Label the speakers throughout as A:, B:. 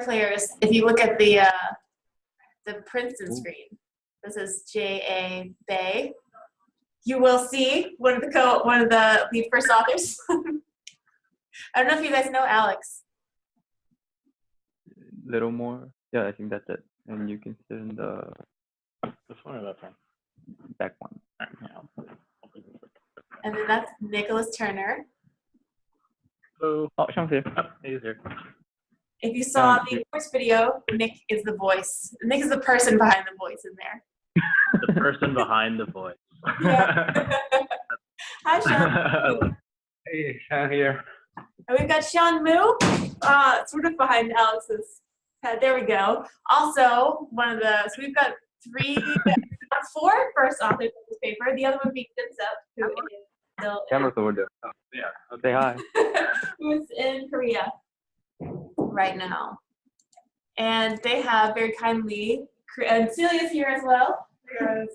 A: So players, if you look at the uh, the Princeton screen, this is J.A. Bae. You will see one of the co one of the lead first authors. I don't know if you guys know Alex.
B: Little more. Yeah, I think that's it. And you can sit in the
C: This one or that one?
B: back one.
C: All right, yeah, I'll put it- I'll put it-
A: And then that's Nicholas Turner.
C: Hello.
B: Oh, Sean's here.
C: Oh, he's here.
A: If you saw the voice video, Nick is the voice. Nick is the person behind the voice in there.
C: The person behind the voice.
A: Yeah. Hi, Sean.
C: hey, Sean here.
A: And we've got Shang Mu, uh, sort of behind Alex's head. There we go. Also, one of the, so we've got three, four first authors of this paper. The other one being Jinseop, who is still
B: Camera's over there.
C: Oh, yeah.
B: Say hi.
A: who's in Korea right now. And they have very kindly, and Celia's here as well. Yes.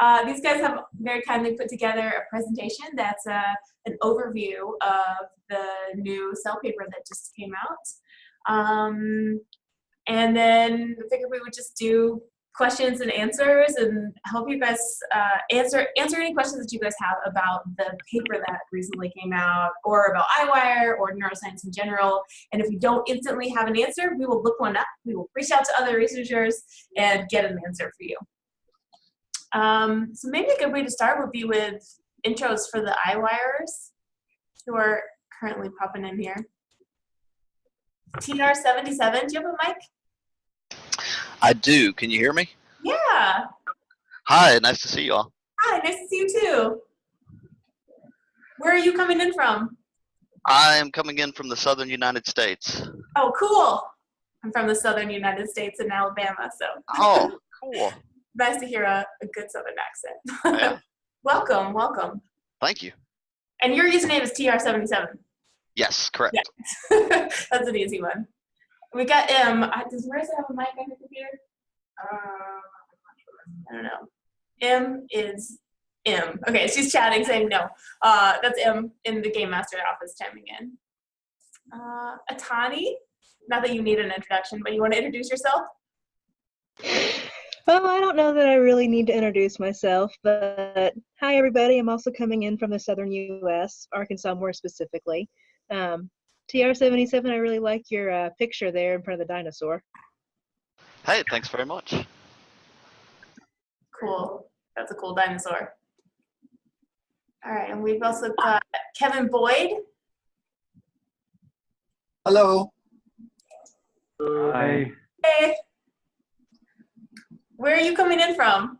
A: Uh, these guys have very kindly put together a presentation that's uh, an overview of the new cell paper that just came out. Um, and then I figured we would just do questions and answers and help you guys uh, answer answer any questions that you guys have about the paper that recently came out or about Eyewire or neuroscience in general. And if we don't instantly have an answer, we will look one up. We will reach out to other researchers and get an answer for you. Um, so maybe a good way to start would be with intros for the iWires who are currently popping in here. TR77, do you have a mic?
D: I do. Can you hear me?
A: Yeah.
D: Hi, nice to see you all.
A: Hi, nice to see you too. Where are you coming in from?
D: I am coming in from the southern United States.
A: Oh, cool. I'm from the southern United States in Alabama, so
D: Oh, cool.
A: nice to hear a, a good southern accent.
D: Yeah.
A: welcome, welcome.
D: Thank you.
A: And your username is TR77.
D: Yes, correct.
A: Yeah. That's an easy one. We got M. I- Does Marissa have a mic on her computer? Um, I don't know. M is M. Okay, she's chatting saying no. Uh, that's M in the Game Master office chiming in. Uh, Atani, not that you need an introduction, but you want to introduce yourself?
E: Well, I don't know that I really need to introduce myself, but hi, everybody. I'm also coming in from the southern U.S., Arkansas more specifically. Um, TR77, I really like your uh, picture there in front of the dinosaur.
D: Hey, thanks very much.
A: Cool. That's a cool dinosaur. All right, and we've also got Kevin Boyd.
F: Hello.
B: Hi.
A: Hey. Where are you coming in from?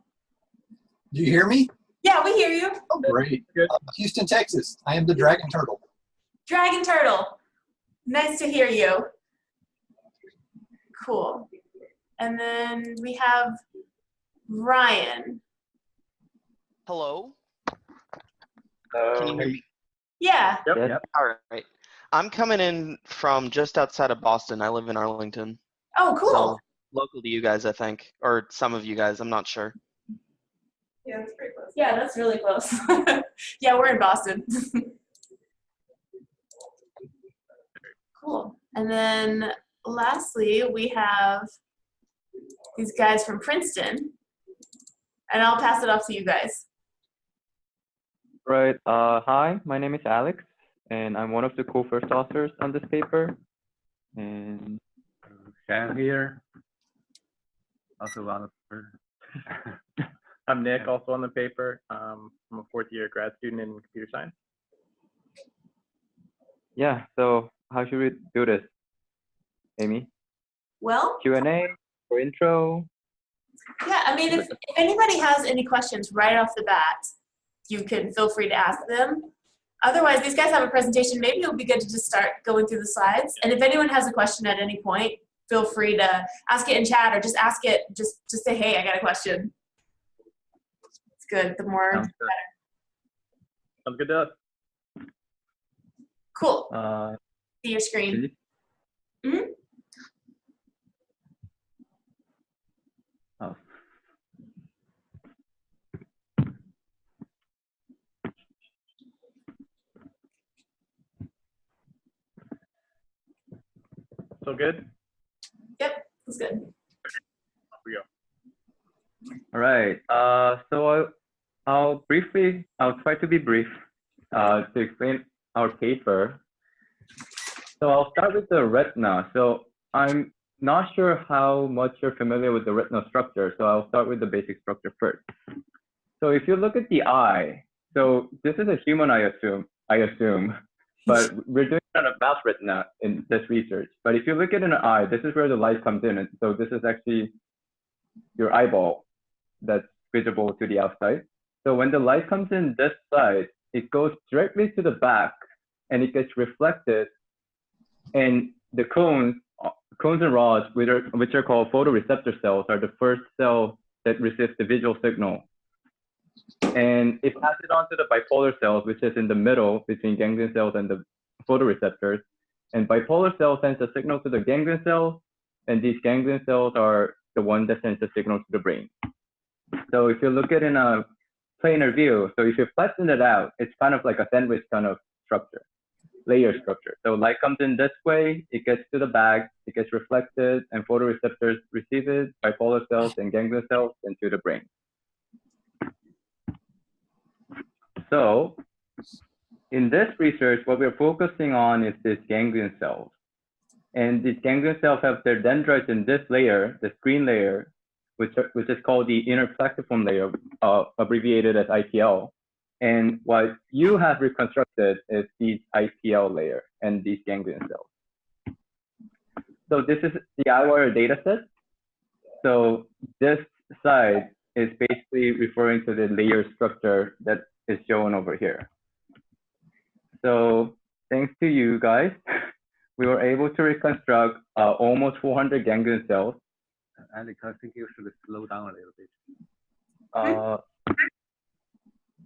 F: Do you hear me?
A: Yeah, we hear you.
F: Oh, great.
C: Good.
F: Uh, Houston, Texas. I am the Dragon Turtle.
A: Dragon Turtle. Nice to hear you. Cool. And then we have Ryan.
G: Hello. Can you hear me?
A: Yeah.
C: Yep,
B: Yes.
C: yep.
G: All right. I'm coming in from just outside of Boston. I live in Arlington.
A: Oh, cool.
G: So local to you guys, I think, or some of you guys. I'm not sure.
A: yeah, that's pretty close. Yeah, that's really close. yeah, we're in Boston. cool. And then lastly, we have these guys from Princeton. And I'll pass it off to you guys.
B: Right. Uh, hi, my name is Alex, and I'm one of the co-first authors on this paper. And
C: Sean here. Also on the paper. I'm Nick, also on the paper. Um, I'm a fourth year grad student in computer science.
B: yeah, so how should we do this? Amy,
A: Well,
B: Q&A or intro?
A: Yeah, I mean, if, if anybody has any questions right off the bat, you can feel free to ask them. Otherwise, these guys have a presentation. Maybe it'll be good to just start going through the slides. And if anyone has a question at any point, feel free to ask it in chat or just ask it, just, just say, hey, I got a question. It's good. The more,
C: Sounds good. Sounds good to us.
A: cool.
B: Uh,
A: See your screen.
B: please.
A: Mhm.
B: Oh.
C: So good?
A: Yep, that's good. We go.
B: All right. Uh, so I'll, I'll briefly, I'll try to be brief uh, to explain our paper. So I'll start with the retina. So I'm not sure how much you're familiar with the retinal structure. So I'll start with the basic structure first. So if you look at the eye, so this is a human, I assume, I assume, but we're doing it on a mouse retina in this research. But if you look at an eye, this is where the light comes in. And so this is actually your eyeball that's visible to the outside. So when the light comes in this side, it goes directly to the back and it gets reflected and the cones, cones and rods, which are, which are called photoreceptor cells, are the first cell that receives the visual signal. And it passes on to the bipolar cells, which is in the middle between ganglion cells and the photoreceptors. And bipolar cell sends a signal to the ganglion cells, and these ganglion cells are the one that sends the signal to the brain. So if you look at it in a planar view, so if you flatten it out, it's kind of like a sandwich kind of structure, layer structure. So light comes in this way, it gets to the bag, it gets reflected, and photoreceptors receive it, bipolar cells and ganglion cells into the brain. So in this research, what we're focusing on is this ganglion cells. And these ganglion cells have their dendrites in this layer, the screen layer, which, are, which is called the inner plexiform layer, uh, abbreviated as IPL. And what you have reconstructed is the IPL layer and these ganglion cells. So this is the Eyewire data set. So this side is basically referring to the layer structure that is shown over here. So thanks to you guys, we were able to reconstruct uh, almost 400 ganglion cells.
C: Alex, I think you should slow down a little bit.
B: Uh,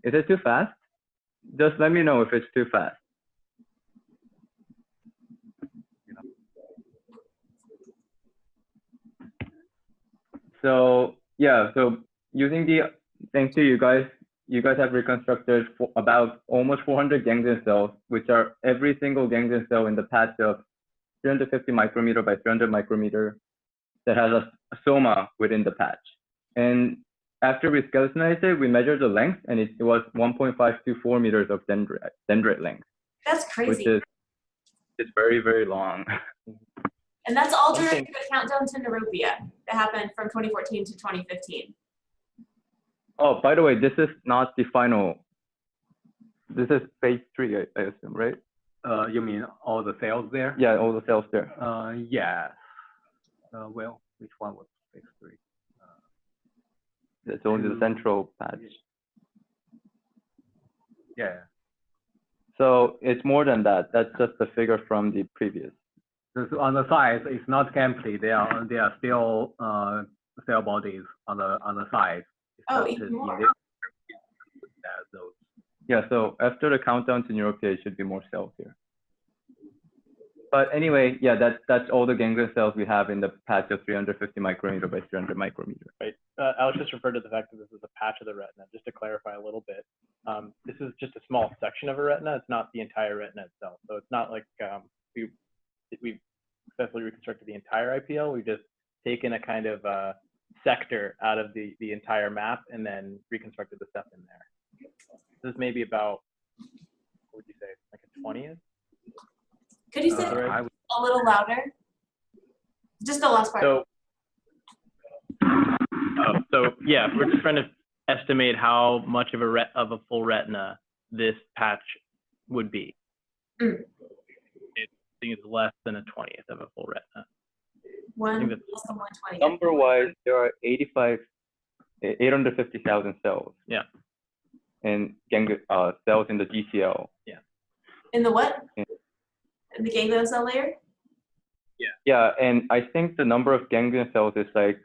B: is it too fast? Just let me know if it's too fast. So yeah, so using the, thanks to you guys, you guys have reconstructed for about almost 400 ganglion cells, which are every single ganglion cell in the patch of 350 micrometer by 300 micrometer that has a soma within the patch. And after we skeletonized it, we measured the length, and it, it was 1.524 meters of dendrite, dendrite length,
A: That's crazy.
B: which
A: crazy.
B: is it's very very long.
A: And that's all during
B: thing-
A: the countdown to Neuropia that happened from 2014 to 2015.
B: Oh, by the way, this is not the final. This is phase three, I, I assume, right?
C: Uh, you mean all the cells there?
B: Yeah, all the cells there.
C: Uh, yeah. Uh, well, which one was phase three?
B: That's only the central patch.
C: Yeah.
B: So it's more than that. That's just the figure from the previous.
C: So on the sides, it's not empty. There are there are still uh cell bodies on the on the sides.
A: Oh,
C: just
A: even more.
C: this- that those
B: Yeah, so after the countdown to neuropia, it should be more cells here. But anyway, yeah, that's that's all the ganglion cells we have in the patch of 350 micrometer by 300 micrometer.
H: right? Uh, Alex just referred to the fact that this is a patch of the retina. Just to clarify a little bit, um, this is just a small section of a retina. It's not the entire retina itself. So it's not like um, we we've successfully reconstructed the entire IPL. We've just taken a kind of uh, sector out of the the entire map and then reconstructed the stuff in there. This is maybe about what would you say, like a twentieth?
A: Could you say
C: uh,
A: that
C: would-
A: a little louder? Just the last part.
H: So, oh, so yeah, we're just trying to estimate how much of a ret- of a full retina this patch would be.
A: Mm.
H: It, I think it's less than a twentieth of a full retina.
A: One less than 120.
B: Number wise, there are 85, eh, 850,000 cells.
H: Yeah.
B: And gang uh, cells in the GCL. Yeah.
A: In the what? In the ganglion cell layer?
B: Yeah, Yeah, and I think the number of ganglion cells is like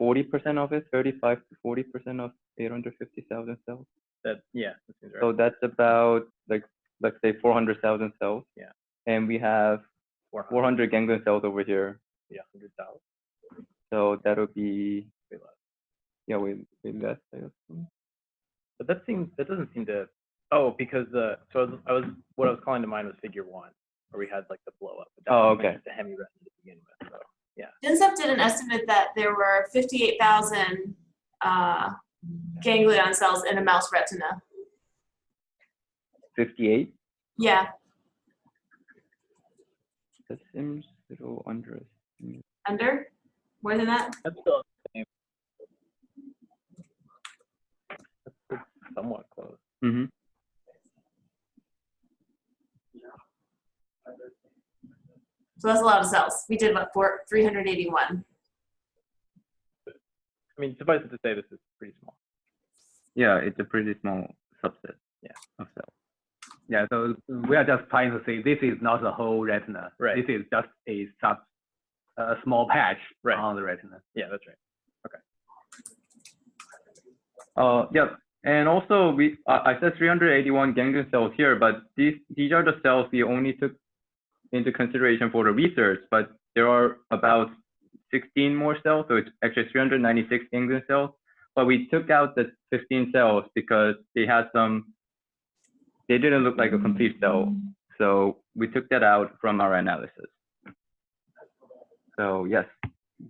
B: 40% of it, 35 to 40% of 850,000 cells.
H: That yeah, that seems right.
B: So that's about like let's say 400,000 cells.
H: Yeah.
B: And we have
H: 400,
B: 400 ganglion cells over here.
H: yeah, hundred thousand.
B: So that would be
H: Way less.
B: yeah, way, way less. I.
H: But that seems that doesn't seem to. Oh, because the so I was, I was what I was calling to mind was figure one, where we had like the blow up. But that
B: Oh,
H: seems like
B: okay.
H: Just a hemi retina to begin with. So Yeah.
A: Jinseop did an estimate that there were 58,000 uh, ganglion cells in a mouse retina.
B: 58.
A: Yeah,
B: That seems a little under.
A: under? More than that?
H: That's still the same. That's that's somewhat close.
B: Mm-hmm.
A: So that's a lot of cells. We did what, four, 381.
H: I mean, suffice it to say, this is pretty small.
B: Yeah, it's a pretty small subset.
H: Yeah.
B: Of cells.
C: Yeah, so we are just trying to say this is not the whole retina.
H: Right.
C: This is just a sub, a small patch
H: Right.
C: on the retina.
H: Yeah, that's right. Okay.
B: Uh, yeah, and also we I I said 381 ganglion cells here, but these these are the cells we only took into consideration for the research, but there are about 16 more cells, so it's actually 396 ganglion cells. But we took out the 15 cells because they had some, they didn't look like a complete cell, so we took that out from our analysis. So yes,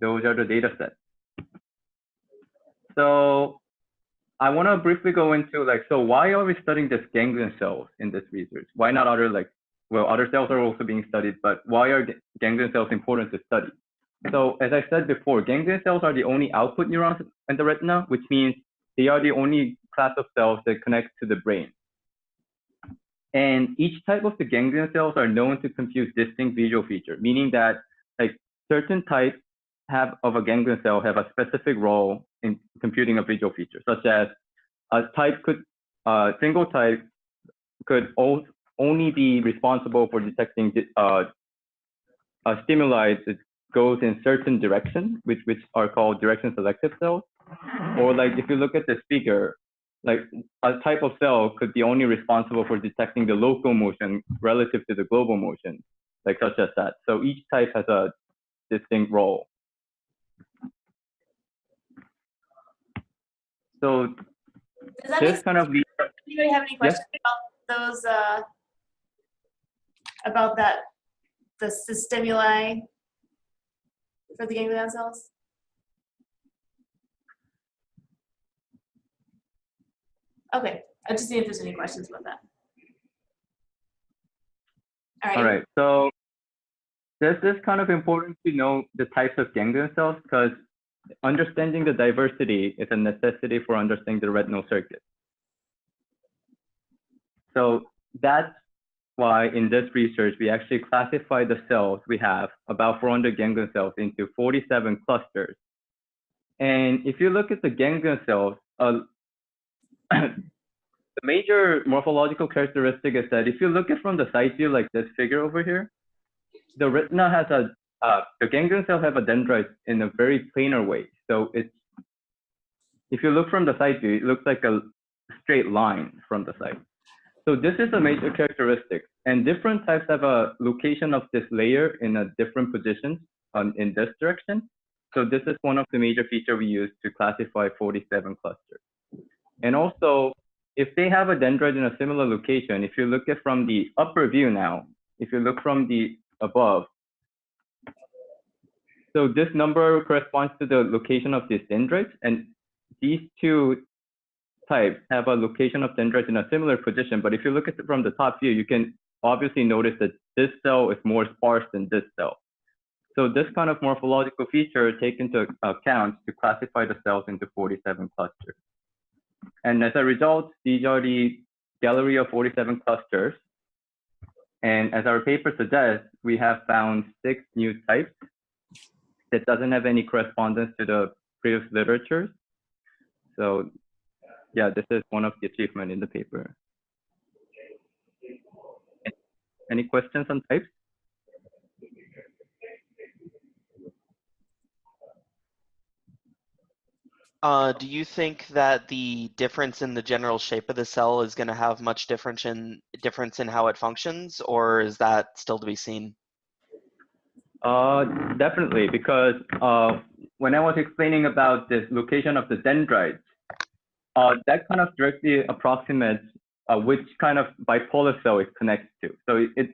B: those are the data sets. So I want to briefly go into like, so why are we studying this ganglion cells in this research? Why not other like, well, other cells are also being studied, but why are ganglion cells important to study? So as I said before, ganglion cells are the only output neurons in the retina, which means they are the only class of cells that connect to the brain. And each type of the ganglion cells are known to compute distinct visual feature, meaning that like certain types have of a ganglion cell have a specific role in computing a visual feature, such as a type could, a single type could o- only be responsible for detecting uh, a stimuli that goes in certain direction, which which are called direction selective cells. Or like if you look at the speaker, like a type of cell could be only responsible for detecting the local motion relative to the global motion, like such as that. So each type has a distinct role. So
A: Does that make
B: this kind of leads
A: Anybody have any questions about those, uh, about that, the, the stimuli for the ganglion cells? Okay, I just see if there's any questions about that. All right.
B: All right, so this is kind of important to know the types of ganglion cells because understanding the diversity is a necessity for understanding the retinal circuit. So that's why in this research, we actually classify the cells we have, about 400 ganglion cells, into 47 clusters. And if you look at the ganglion cells, uh, the major morphological characteristic is that if you look at from the side view like this figure over here, the retina has a, uh, the ganglion cells have a dendrite in a very planar way. So it's, if you look from the side view, it looks like a straight line from the side. So this is a major characteristic. And different types have a location of this layer in a different position um, in this direction. So this is one of the major feature we use to classify 47 clusters. And also, if they have a dendrite in a similar location, if you look at from the upper view now, if you look from the above, so this number corresponds to the location of these dendrites, and these two types have a location of dendrites in a similar position. But if you look at it from the top view, you can obviously notice that this cell is more sparse than this cell. So this kind of morphological feature take into account to classify the cells into 47 clusters. And as a result, these are the gallery of 47 clusters. And as our paper suggests, we have found six new types that doesn't have any correspondence to the previous literatures. So yeah, this is one of the achievement in the paper. Any questions on types?
G: Uh, do you think that the difference in the general shape of the cell is going to have much difference in difference in how it functions, or is that still to be seen?
B: Uh, definitely, because uh, when I was explaining about this location of the dendrites, uh, that kind of directly approximates uh, which kind of bipolar cell it connects to. So it, it,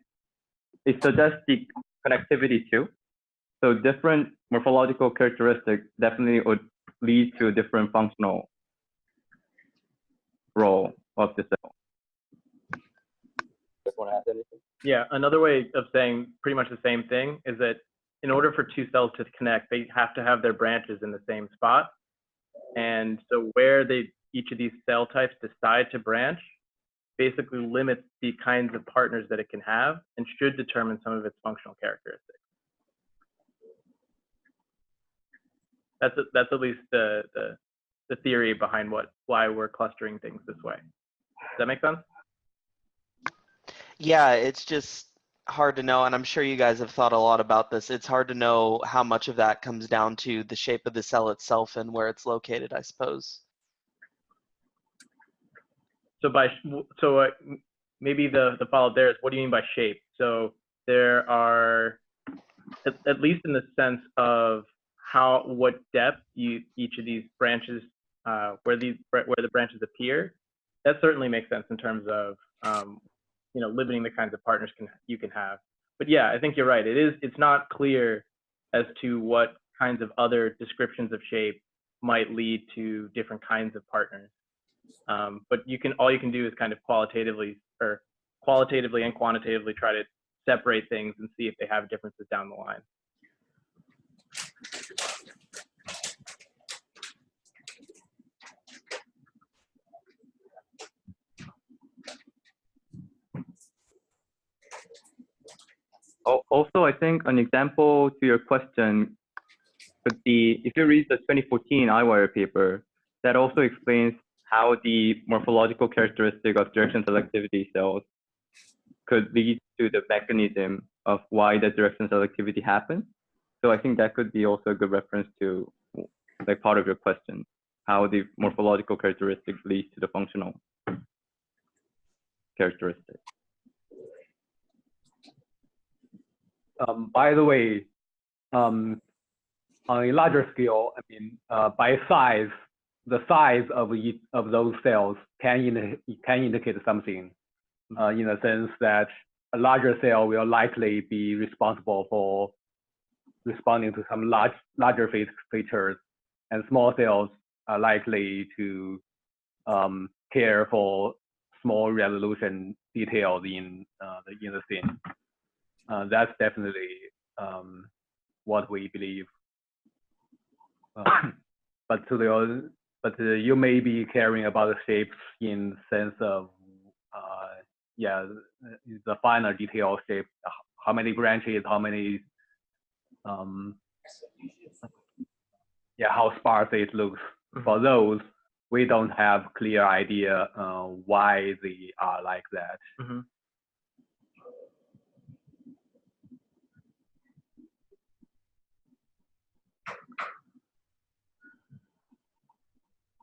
B: it suggests the connectivity to. So different morphological characteristics definitely would lead to a different functional role of the cell.
I: Just want to add anything?
H: Yeah, another way of saying pretty much the same thing is that in order for two cells to connect, they have to have their branches in the same spot. And so where they each of these cell types decide to branch basically limits the kinds of partners that it can have and should determine some of its functional characteristics. That's a, that's at least the, the the theory behind what why we're clustering things this way. Does that make sense?
G: Yeah, it's just hard to know, and I'm sure you guys have thought a lot about this. It's hard to know how much of that comes down to the shape of the cell itself and where it's located, I suppose.
H: So by so uh, maybe the the follow up there is what do you mean by shape? So there are at, at least in the sense of how what depth you each of these branches uh, where these where the branches appear. That certainly makes sense in terms of um, you know limiting the kinds of partners can you can have. But yeah, I think you're right. It is it's not clear as to what kinds of other descriptions of shape might lead to different kinds of partners. Um, but you can all you can do is kind of qualitatively or qualitatively and quantitatively try to separate things and see if they have differences down the line.
B: Also, I think an example to your question could be if you read the 2014 Eyewire paper, that also explains how the morphological characteristic of direction selectivity cells could lead to the mechanism of why the direction selectivity happens. So I think that could be also a good reference to like part of your question, how the morphological characteristics leads to the functional characteristic.
I: Um, by the way, um, on a larger scale, I mean, uh, by size, the size of each of those cells can, indi- can indicate something uh, in the sense that a larger cell will likely be responsible for responding to some large, larger fe- features, and small cells are likely to um, care for small resolution details in uh, the in the scene. Uh, that's definitely um, what we believe. Uh, but to the but uh, you may be caring about the shapes in sense of uh, yeah the finer detail shape, how many branches, how many um, yeah how sparse it looks. For those, we don't have clear idea uh, why they are like that.
H: Mhm.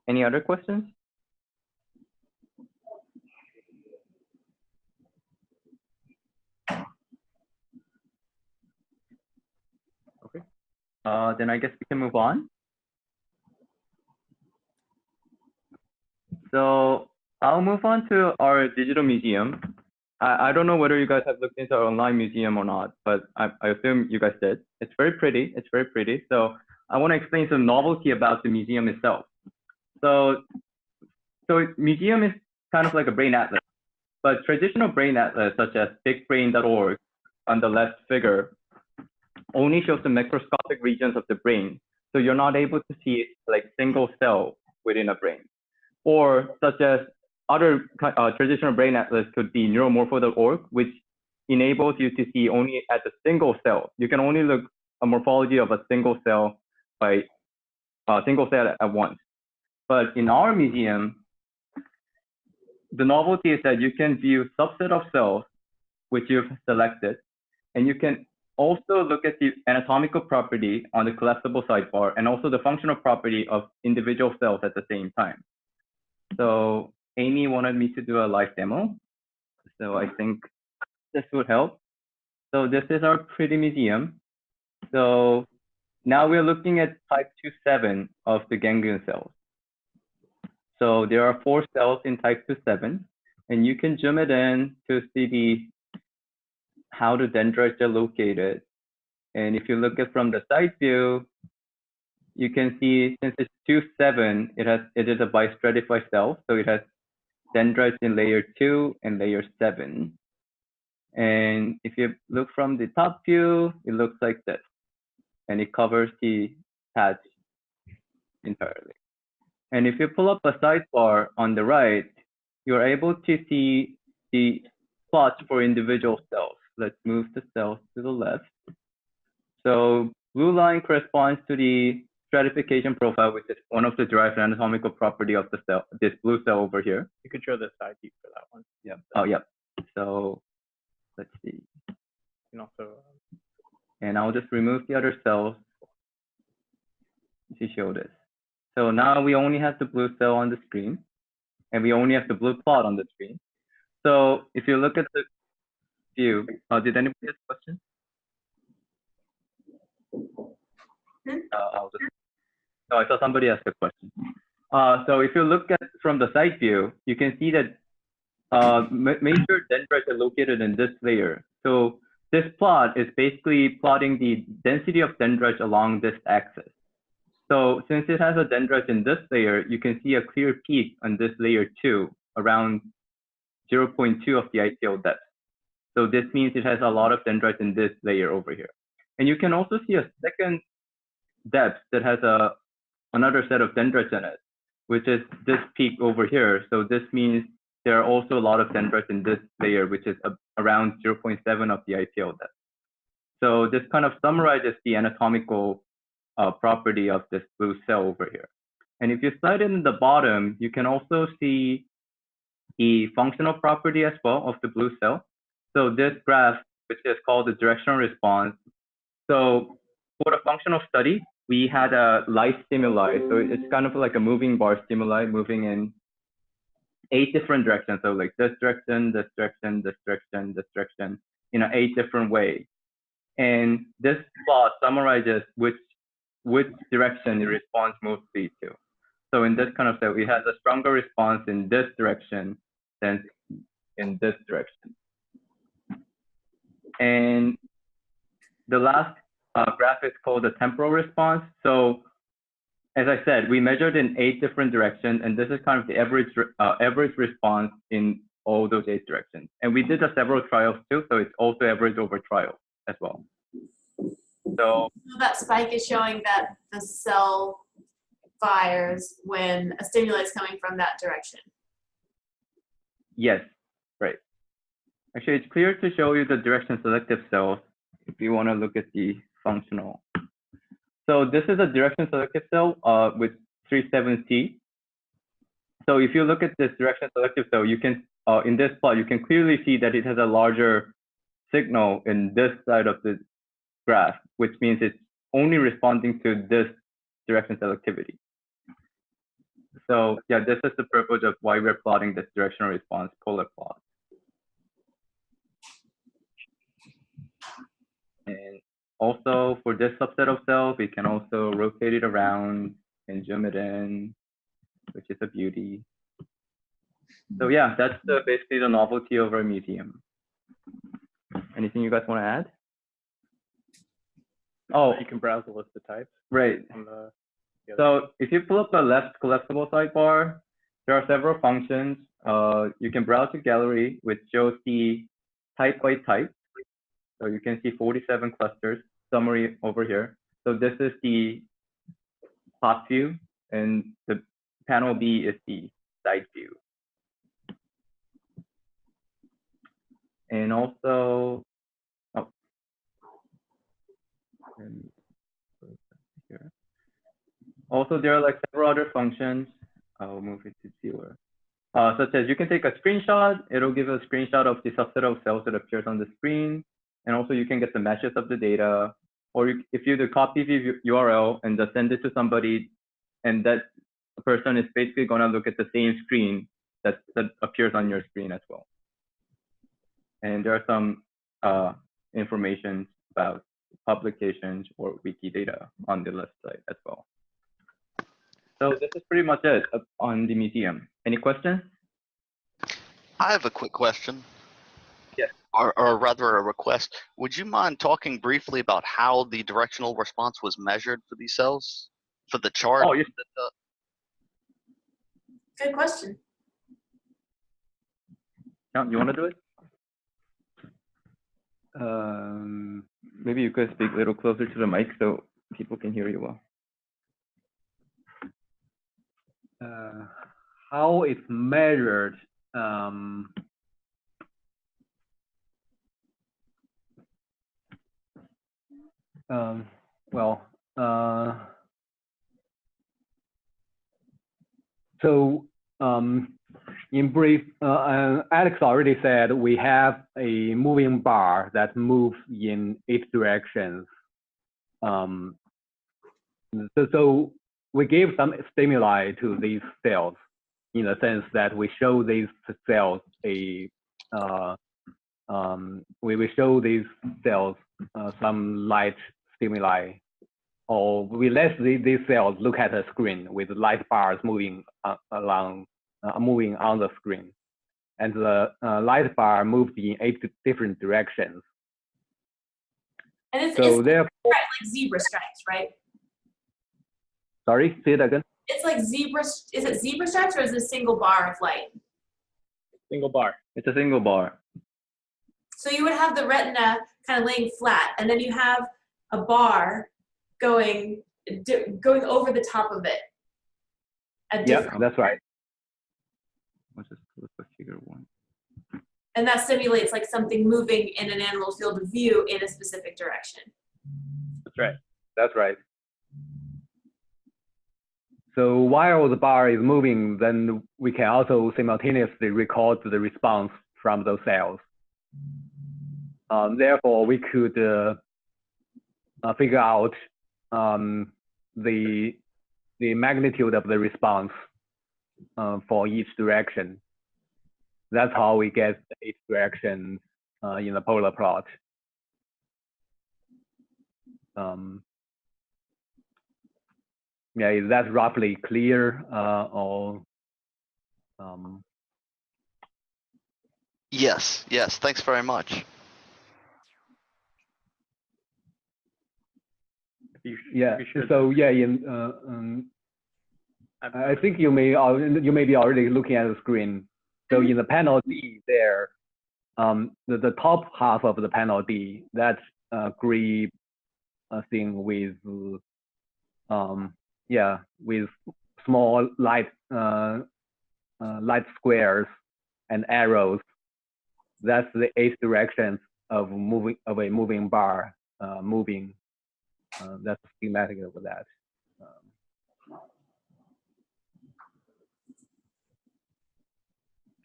B: Any other questions? Okay. Uh, then I guess we can move on. So I'll move on to our digital museum. I, I don't know whether you guys have looked into our online museum or not, but I, I assume you guys did. It's very pretty. It's very pretty. So I want to explain some novelty about the museum itself. So, so museum is kind of like a brain atlas, but traditional brain atlas such as bigbrain.org on the left figure only shows the microscopic regions of the brain. So you're not able to see like single cell within a brain. Or such as other uh, traditional brain atlas could be neuromorpho.org, which enables you to see only at a single cell. You can only look a morphology of a single cell by a single cell at once. But in our museum, the novelty is that you can view subset of cells which you've selected, and you can also look at the anatomical property on the collapsible sidebar and also the functional property of individual cells at the same time. So Amy wanted me to do a live demo. So I think this would help. So this is our pretty museum. So now we're looking at type 2-7 of the ganglion cells. So there are four cells in type 2-7, and you can zoom it in to see the how the dendrites are located. And if you look at from the side view, you can see since it's 2-7, it has it is a bistratified cell, so it has dendrites in layer 2 and layer 7. And if you look from the top view, it looks like this. And it covers the patch entirely. And if you pull up a sidebar on the right, you're able to see the plots for individual cells. Let's move the cells to the left. So blue line corresponds to the stratification profile, which is one of the derived anatomical property of the cell, this blue cell over here.
H: You could show the side view for that one.
B: Yeah. Oh, yep. So let's see.
H: You can also, um,
B: And I'll just remove the other cells to show this. So now we only have the blue cell on the screen, and we only have the blue plot on the screen. So if you look at the view, uh, did anybody have a question? Uh, I'll just, oh, I saw somebody ask a question. Uh, so if you look at from the side view, you can see that uh, ma- major dendrites are located in this layer. So this plot is basically plotting the density of dendrites along this axis. So since it has a dendrite in this layer, you can see a clear peak on this layer two, around 0.2 of the IPL depth. So this means it has a lot of dendrites in this layer over here. And you can also see a second depth that has a another set of dendrites in it, which is this peak over here. So this means there are also a lot of dendrites in this layer, which is around 0.7 of the IPL depth. So this kind of summarizes the anatomical uh, property of this blue cell over here. And if you slide in the bottom, you can also see the functional property as well of the blue cell. So this graph, which is called the directional response. So for the functional study, we had a light stimuli. So it's kind of like a moving bar stimuli moving in eight different directions. So like this direction, this direction, this direction, this direction, in an eight different ways. And this plot summarizes which which direction it responds mostly to. So in this kind of set, it has a stronger response in this direction than in this direction. And the last uh, graph is called the temporal response. So as I said, we measured in eight different directions, and this is kind of the average uh, average response in all those eight directions. And we did a several trials too, so it's also average over trials as well. So
A: So that spike is showing that the cell fires when a stimuli is coming from that direction.
B: yes, right. Actually, it's clear to show you the direction selective cells if you want to look at the functional. So this is a direction selective cell uh, with 37C. So if you look at this direction selective cell, you can, uh, in this plot, you can clearly see that it has a larger signal in this side of the graph, which means it's only responding to this direction selectivity. So yeah, this is the purpose of why we're plotting this directional response polar plot. And also for this subset of cells, we can also rotate it around and zoom it in, which is a beauty. So yeah, that's the, basically the novelty of our museum. Anything you guys want to add? Oh,
H: you can browse the list of types
B: right.
H: the. the
B: So if you pull up the left collapsible sidebar, there are several functions. Uh, you can browse the gallery, which shows the type by type. So you can see 47 clusters, summary over here. So this is the top view, and the panel B is the side view. And also, oh, that here. Also, there are like several other functions. I'll move it to zero. Uh, such as you can take a screenshot. It'll give a screenshot of the subset of cells that appears on the screen. And also you can get the meshes of the data. Or you, if you do copy the URL and just send it to somebody, and that person is basically going to look at the same screen that, that appears on your screen as well. And there are some uh, information about publications or Wikidata on the left side as well. So this is pretty much it on the museum. Any questions?
D: I have a quick question.
B: Yes.
D: or, or rather a request, would you mind talking briefly about how the directional response was measured for these cells? For the chart?
C: Oh, yes.
D: uh,
A: Good question.
B: Count, you want to do it?
I: Um,
B: Maybe you could speak a little closer to the mic so people can hear you well.
I: uh, how it's measured, um, um, well, uh, so um, in brief, uh, uh, Alex already said we have a moving bar that moves in eight directions. Um, so, so we gave some stimuli to these cells in the sense that we show these cells a uh, um, we show these cells uh, some light stimuli or we let the, these cells look at a screen with light bars moving uh, along moving on the screen and the uh, light bar moves in eight different directions
A: And it's,
I: so
A: it's
I: therefore
A: like zebra stripes, right?
I: sorry say it again
A: It's like zebra. Is it zebra stripes or is it a single bar of light?
C: Single bar.
B: It's a single bar.
A: So you would have the retina kind of laying flat, and then you have a bar going going over the top of it.
I: Yeah that's right
B: Let's just look one.
A: and that simulates like something moving in an animal field of view in a specific direction.
C: That's right.
I: That's right. So while the bar is moving, then we can also simultaneously record the response from those cells. Um, therefore, we could uh, uh, figure out um, the the magnitude of the response uh, for each direction. That's how we get each direction uh, in the polar plot. Um, yeah, is that roughly clear uh, or um,
D: Yes, yes, thanks very much.
I: Yeah?
C: if you should-
I: So yeah, in uh, um,
C: I'm-
I: think you may al- you may be already looking at the screen. So in the panel D there, um, the, the top half of the panel D, that's a gray uh, thing with um, yeah with small light uh, uh, light squares and arrows. That's the eight directions of moving of a moving bar uh, moving. Uh, that's schematic of that. Um,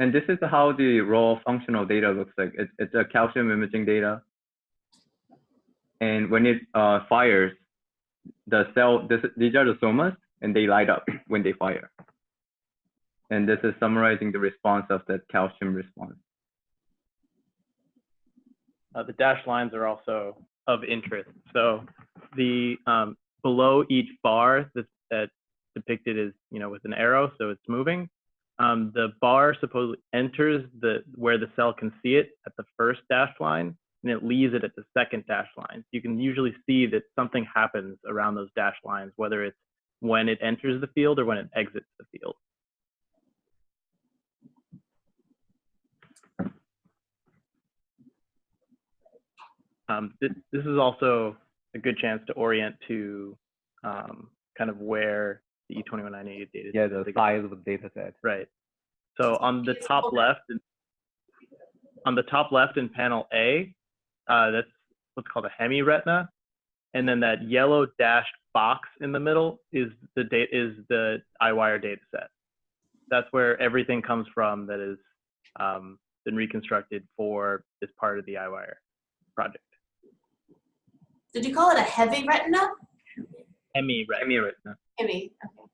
B: And this is how the raw functional data looks like. It's, it's a calcium imaging data. And when it uh, fires, the cell, this, these are the somas, and they light up when they fire. And this is summarizing the response of that calcium response.
H: Uh, the dashed lines are also of interest. So the um, below each bar that's, that's depicted is you know with an arrow, so it's moving. Um, the bar supposedly enters the where the cell can see it at the first dashed line, and it leaves it at the second dashed line. You can usually see that something happens around those dashed lines, whether it's when it enters the field or when it exits the field. Um, this, this is also a good chance to orient to um, kind of where the E E21988 data
I: yeah,
H: is.
I: the size of the data set.
H: Right. So on the top left, on the top left in panel A, uh, that's what's called a hemiretina, and then that yellow dashed box in the middle is the date is the Eyewire data set. That's where everything comes from that has um, been reconstructed for this part of the Eyewire project.
A: Did you call it a heavy retina?
H: Hemiretina.
B: Hemiretina.
A: Heavy. Okay.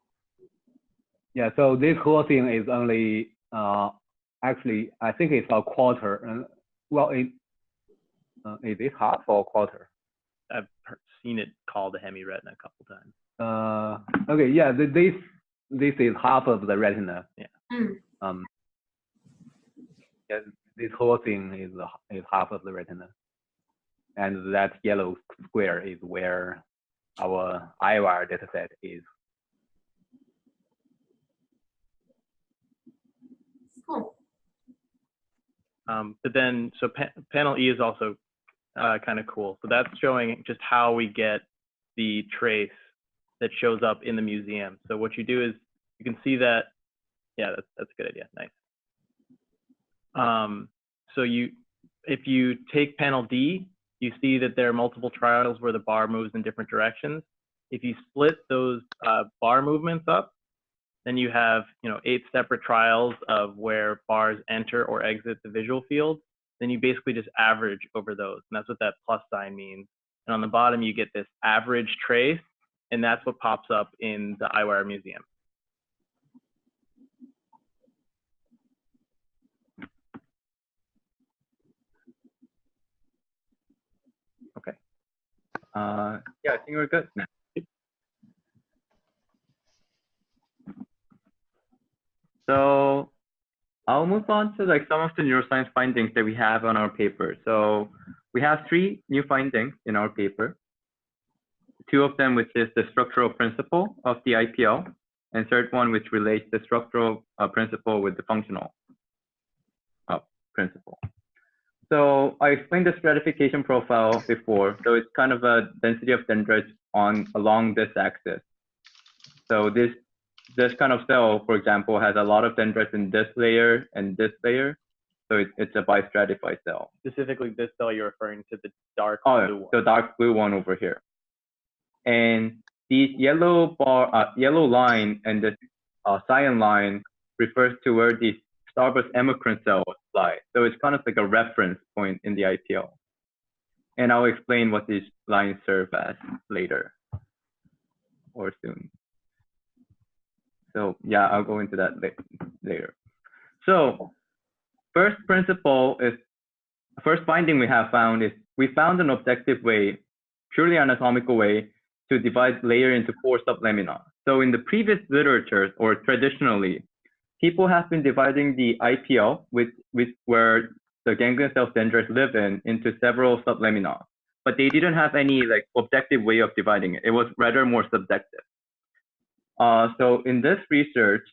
I: Yeah, so this whole thing is only uh, actually I think it's a quarter. Uh, well, it uh, is it half or quarter?
H: I've seen it called a hemiretina a couple times.
I: Uh, okay, yeah, th- this this is half of the retina.
H: Yeah.
A: Mm.
I: Um, Yeah, this whole thing is is half of the retina, and that yellow square is where our Eyewire dataset is.
H: Um, but then, so pa- panel E is also uh, kind of cool. So that's showing just how we get the trace that shows up in the museum. So what you do is you can see that, yeah, that's, that's a good idea. Nice. Um, so you, if you take panel D, you see that there are multiple trials where the bar moves in different directions. If you split those uh, bar movements up, then you have, you know, eight separate trials of where bars enter or exit the visual field. Then you basically just average over those. And that's what that plus sign means. And on the bottom, you get this average trace. And that's what pops up in the Eyewire Museum. Okay.
B: Uh, yeah, I think we're good So I'll move on to like some of the neuroscience findings that we have on our paper. So we have three new findings in our paper. Two of them, which is the structural principle of the IPL, and third one, which relates the structural uh, principle with the functional uh, principle. So I explained the stratification profile before. So it's kind of a density of dendrites on along this axis. So this this kind of cell, for example, has a lot of dendrites in this layer and this layer. So it, it's a bistratified cell.
H: Specifically, this cell you're referring to the dark
B: Oh,
H: blue one.
B: the dark blue one over here. And these yellow bar, uh, yellow line and the uh, cyan line refers to where the starburst amacrine cells lie. So it's kind of like a reference point in the IPL. And I'll explain what these lines serve as later or soon. So yeah, I'll go into that later. So first principle is, first finding we have found is we found an objective way, purely anatomical way to divide layer into four sublamina. So in the previous literature or traditionally, people have been dividing the IPL, which, with where the ganglion cell dendrites live in, into several sublamina. But they didn't have any like objective way of dividing it. It was rather more subjective. Uh, so in this research,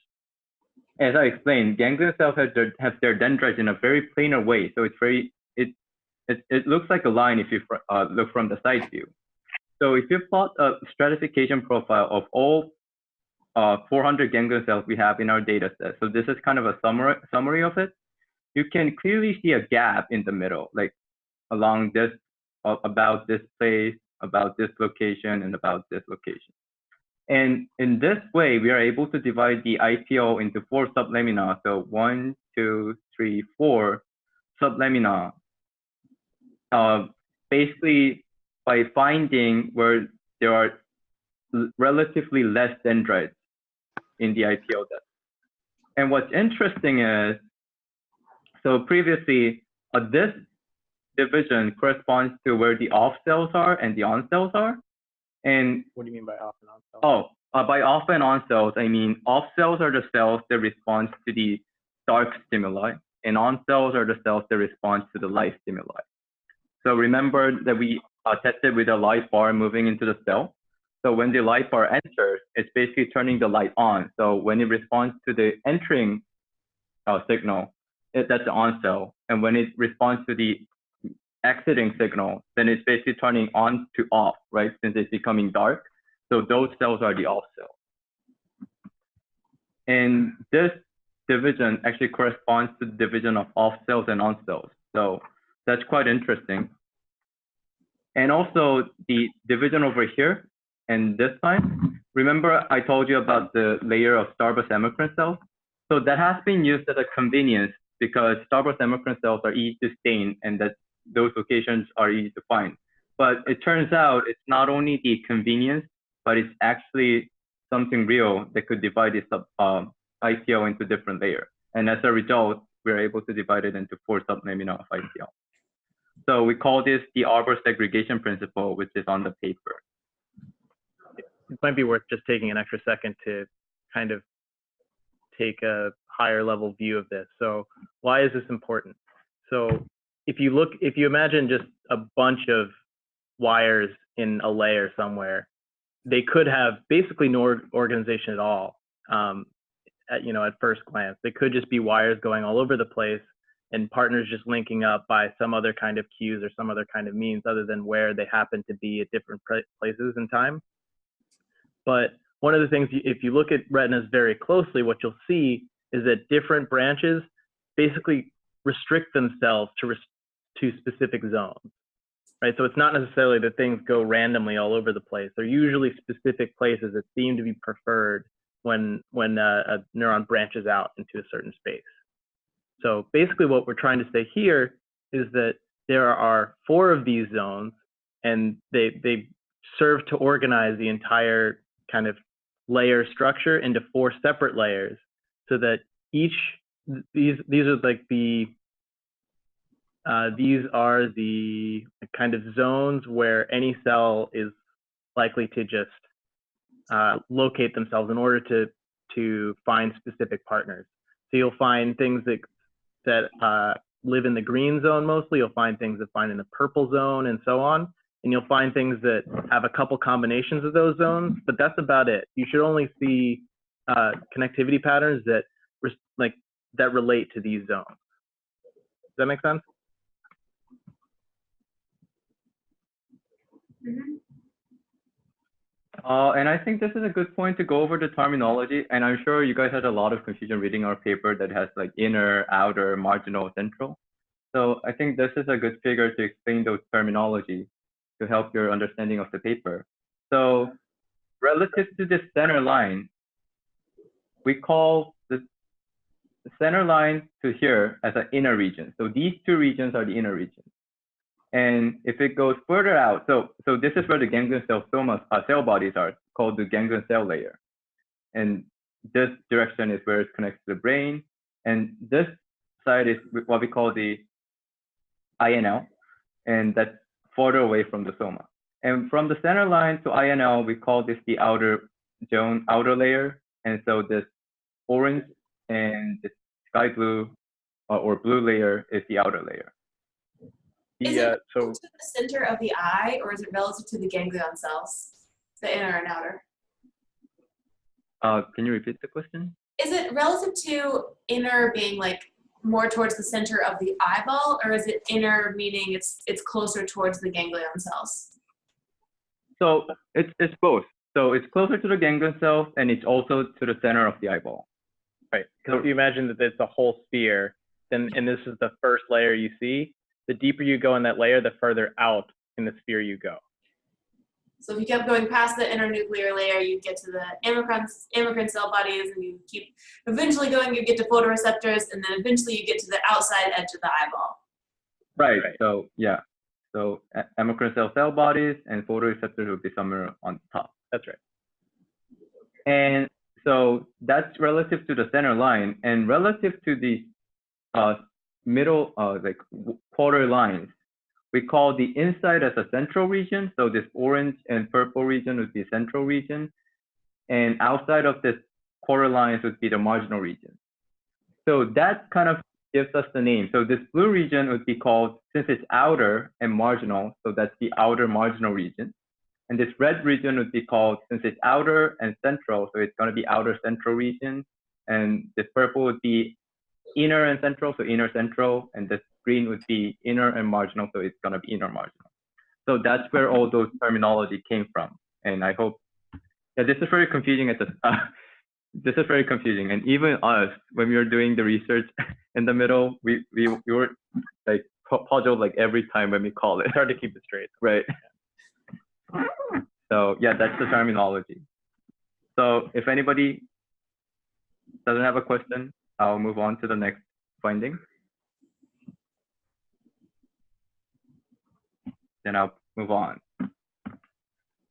B: as I explained, ganglion cells have their, have their dendrites in a very planar way. So it's very, it, it, it looks like a line if you uh, look from the side view. So if you plot a stratification profile of all uh, 400 ganglion cells we have in our data set, so this is kind of a summary, summary of it, you can clearly see a gap in the middle, like along this, about this place, about this location, and about this location. And in this way, we are able to divide the IPL into four sublamina. So one, two, three, four sublamina. Uh, basically, by finding where there are relatively less dendrites in the IPL depth. And what's interesting is, so previously, uh, this division corresponds to where the off cells are and the on cells are. And
H: What do you mean by off and on cells?
B: Oh, uh, by off and on cells, I mean off cells are the cells that respond to the dark stimuli, and on cells are the cells that respond to the light stimuli. So remember that we uh, tested with a light bar moving into the cell. So when the light bar enters, it's basically turning the light on. So when it responds to the entering uh, signal, it, that's the on cell. And when it responds to the exiting signal, then it's basically turning on to off, right? Since it's becoming dark. So those cells are the off cells. And this division actually corresponds to the division of off cells and on cells. So that's quite interesting. And also the division over here and this time, remember I told you about the layer of starburst amacrine cells? So that has been used as a convenience because starburst amacrine cells are easy to stain and that those locations are easy to find. But it turns out it's not only the convenience, but it's actually something real that could divide this sub, um, into different layers. And as a result, we're able to divide it into four sublamina of IPL. So we call this the Arbor segregation principle, which is on the paper.
H: it might be worth just taking an extra second to kind of take a higher level view of this. So why is this important? So if you look, if you imagine just a bunch of wires in a layer somewhere, they could have basically no organization at all. Um, at, you know, at first glance, they could just be wires going all over the place and partners just linking up by some other kind of cues or some other kind of means other than where they happen to be at different places in time. But one of the things, if you look at retinas very closely, what you'll see is that different branches basically restrict themselves to to specific zones, right? So it's not necessarily that things go randomly all over the place. They're usually specific places that seem to be preferred when when uh, a neuron branches out into a certain space. So basically, what we're trying to say here is that there are four of these zones, and they they serve to organize the entire kind of layer structure into four separate layers, so that each these these are like the uh, these are the kind of zones where any cell is likely to just uh, locate themselves in order to to find specific partners. So you'll find things that that uh, live in the green zone mostly. You'll find things that find in the purple zone and so on. And you'll find things that have a couple combinations of those zones, but that's about it. You should only see uh, connectivity patterns that like that relate to these zones. Does that make sense?
B: Uh, and I think this is a good point to go over the terminology. And I'm sure you guys had a lot of confusion reading our paper that has like inner, outer, marginal, central. So I think this is a good figure to explain those terminology to help your understanding of the paper. So relative to this center line, we call the the center line to here as an inner region. So these two regions are the inner regions. And if it goes further out, so so this is where the ganglion cell somas, uh, cell bodies are called the ganglion cell layer. And this direction is where it connects to the brain. And this side is what we call the INL, and that's further away from the soma. And from the center line to INL, we call this the outer zone, outer layer. And so this orange and the sky blue uh, or blue layer is the outer layer.
A: Is
H: The, uh,
A: it
H: so
A: to the center of the eye, or is it relative to the ganglion cells, the inner and outer?
B: Uh, can you repeat the question?
A: Is it relative to inner being like more towards the center of the eyeball, or is it inner meaning it's it's closer towards the ganglion cells?
B: So it's it's both. So it's closer to the ganglion cells and it's also to the center of the eyeball.
H: Right. Because if you imagine that it's a whole sphere, then and this is the first layer you see, the deeper you go in that layer, the further out in the sphere you go.
A: So if you kept going past the inner nuclear layer, you get to the amacrine, amacrine cell bodies, and you keep eventually going, you get to photoreceptors, and then eventually you get to the outside edge of the eyeball.
B: Right.
H: Right.
B: So yeah. So a- amacrine cell cell bodies and photoreceptors would be somewhere on top.
H: That's right.
B: And so that's relative to the center line and relative to the uh, middle, uh, like quarter lines, we call the inside as a central region. So this orange and purple region would be central region. And outside of this quarter lines would be the marginal region. So that kind of gives us the name. So this blue region would be called, since it's outer and marginal, so that's the outer marginal region. And this red region would be called, since it's outer and central, so it's going to be outer central region. And this purple would be inner and central, so inner central. And this green would be inner and marginal, so it's going to be inner marginal. So that's where all those terminology came from. And I hope, yeah, this is very confusing at the, uh, this is very confusing. And even us, when we were doing the research in the middle, we, we, we were like pu- puzzled like every time when we call it.
H: It's hard to keep it straight.
B: Right. So yeah, that's the terminology. So if anybody doesn't have a question, I'll move on to the next finding. Then I'll move on.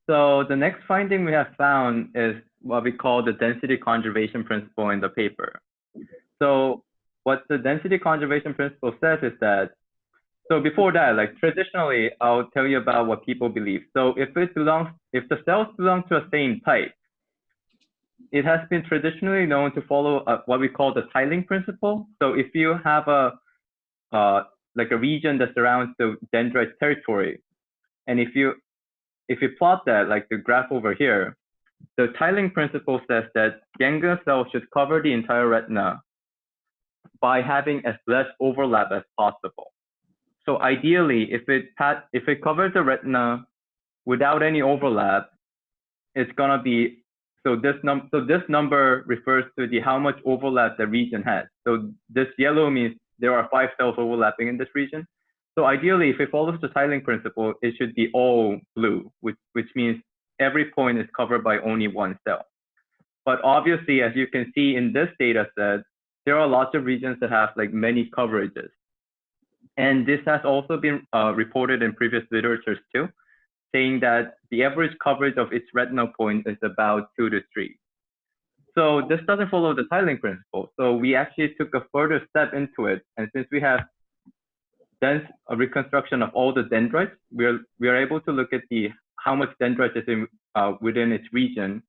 B: So the next finding we have found is what we call the density conservation principle in the paper. So what the density conservation principle says is that so before that, like traditionally, I'll tell you about what people believe. So if it belongs, if the cells belong to a same type, it has been traditionally known to follow uh, what we call the tiling principle. So if you have a uh, like a region that surrounds the dendrite territory, and if you if you plot that like the graph over here, the tiling principle says that ganglion cells should cover the entire retina by having as less overlap as possible. So ideally, if it if it covers the retina without any overlap, it's gonna be so this num so this number refers to the how much overlap the region has. So this yellow means there are five cells overlapping in this region. So ideally, if it follows the tiling principle, it should be all blue, which which means every point is covered by only one cell. But obviously, as you can see in this data set, there are lots of regions that have like many coverages. And this has also been uh, reported in previous literatures too, saying that the average coverage of each retinal point is about two to three. So this doesn't follow the tiling principle. So we actually took a further step into it. And since we have dense a reconstruction of all the dendrites, we're, we are able to look at the how much dendrite is in, uh, within its region.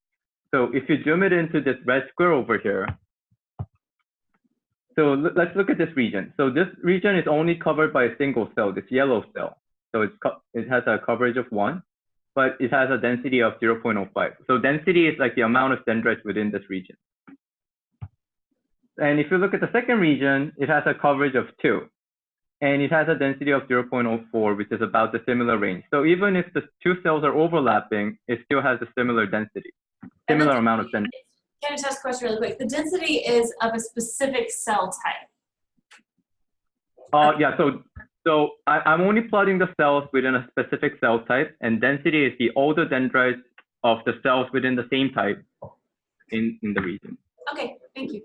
B: So if you zoom it into this red square over here, so let's look at this region. So this region is only covered by a single cell, this yellow cell. So it's it has a coverage of one, but it has a density of 0.05. So density is like the amount of dendrites within this region. And if you look at the second region, it has a coverage of two. And it has a density of 0.04, which is about the similar range. So even if the two cells are overlapping, it still has a similar density, similar amount of density.
A: Can I just ask a question really quick? The density is of a specific cell type.
B: Uh, yeah, so so I, I'm only plotting the cells within a specific cell type, and density is the older dendrites of the cells within the same type in, in the region.
A: Okay, thank you.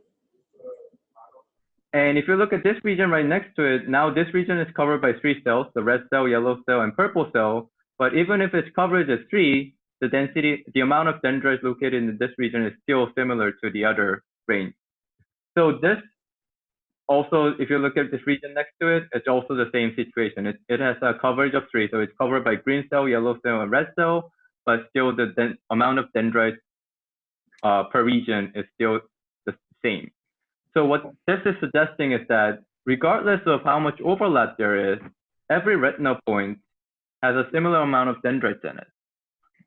B: And if you look at this region right next to it, now this region is covered by three cells, the red cell, yellow cell, and purple cell. But even if its coverage is three, the density, the amount of dendrites located in this region is still similar to the other range. So this also, if you look at this region next to it, it's also the same situation. It, it has a coverage of three, so it's covered by green cell, yellow cell, and red cell, but still the amount of dendrites uh, per region is still the same. So what this is suggesting is that regardless of how much overlap there is, every retinal point has a similar amount of dendrites in it.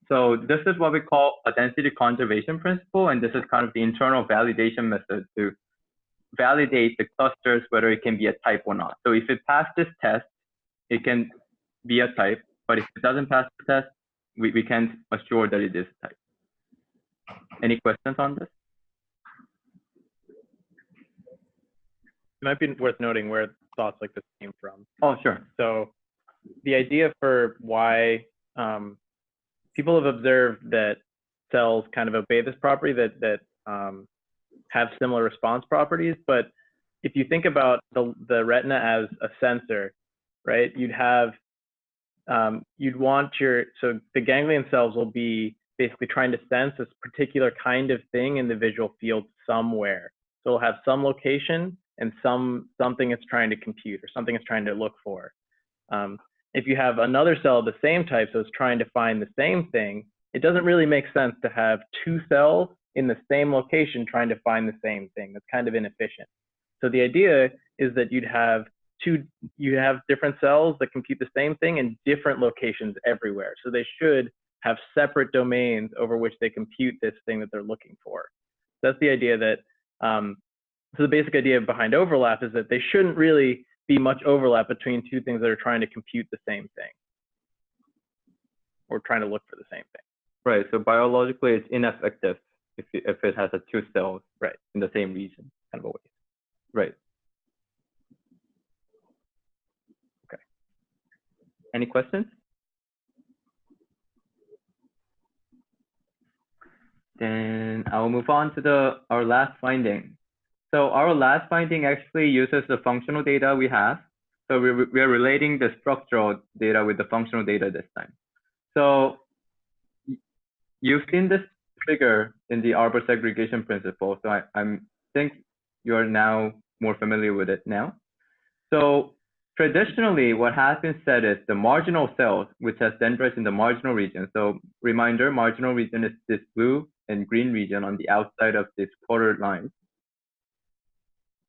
B: So this is what we call a density conservation principle, and this is kind of the internal validation method to validate the clusters whether it can be a type or not. So if it passed this test, it can be a type, but if it doesn't pass the test, we, we can't assure that it is a type. Any questions on this?
H: It might be worth noting where thoughts like this came from.
B: Oh, sure.
H: So the idea for why um, people have observed that cells kind of obey this property that that um, have similar response properties. But if you think about the the retina as a sensor, right? You'd have um, you'd want your so the ganglion cells will be basically trying to sense this particular kind of thing in the visual field somewhere. So it'll have some location and some something it's trying to compute or something it's trying to look for. Um, if you have another cell of the same type, so it's trying to find the same thing, it doesn't really make sense to have two cells in the same location trying to find the same thing. That's kind of inefficient. So the idea is that you'd have two, you have different cells that compute the same thing in different locations everywhere. So they should have separate domains over which they compute this thing that they're looking for. That's the idea that, um, so the basic idea behind overlap is that they shouldn't really be much overlap between two things that are trying to compute the same thing or trying to look for the same thing.
B: Right. So biologically, it's ineffective if it, if it has a two cells
H: right
B: in the same region,
H: kind of a waste.
B: Right. Okay. Any questions? Then I'll move on to the our last finding. So our last finding actually uses the functional data we have. So we, we are relating the structural data with the functional data this time. So you've seen this figure in the Arbor segregation principle. So I I'm, think you're now more familiar with it now. So traditionally, what has been said is the marginal cells, which has dendrites in the marginal region. So reminder, marginal region is this blue and green region on the outside of this quarter line.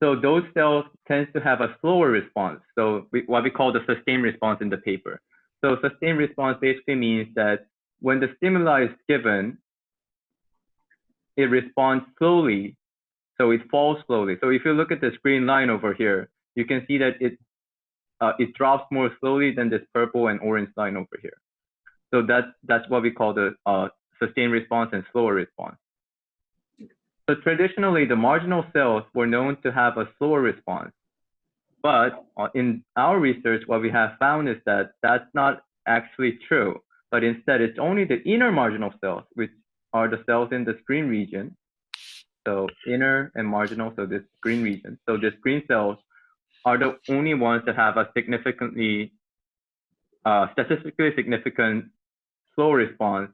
B: So those cells tends to have a slower response. So we, what we call the sustained response in the paper. So sustained response basically means that when the stimuli is given, it responds slowly. So it falls slowly. So if you look at this green line over here, you can see that it uh, it drops more slowly than this purple and orange line over here. So that's that's what we call the uh, sustained response and slower response. So traditionally, the marginal cells were known to have a slower response. But uh, in our research, what we have found is that that's not actually true. But instead, it's only the inner marginal cells, which are the cells in the screen region. So inner and marginal, so this green region. So these green cells are the only ones that have a significantly, uh, statistically significant slow response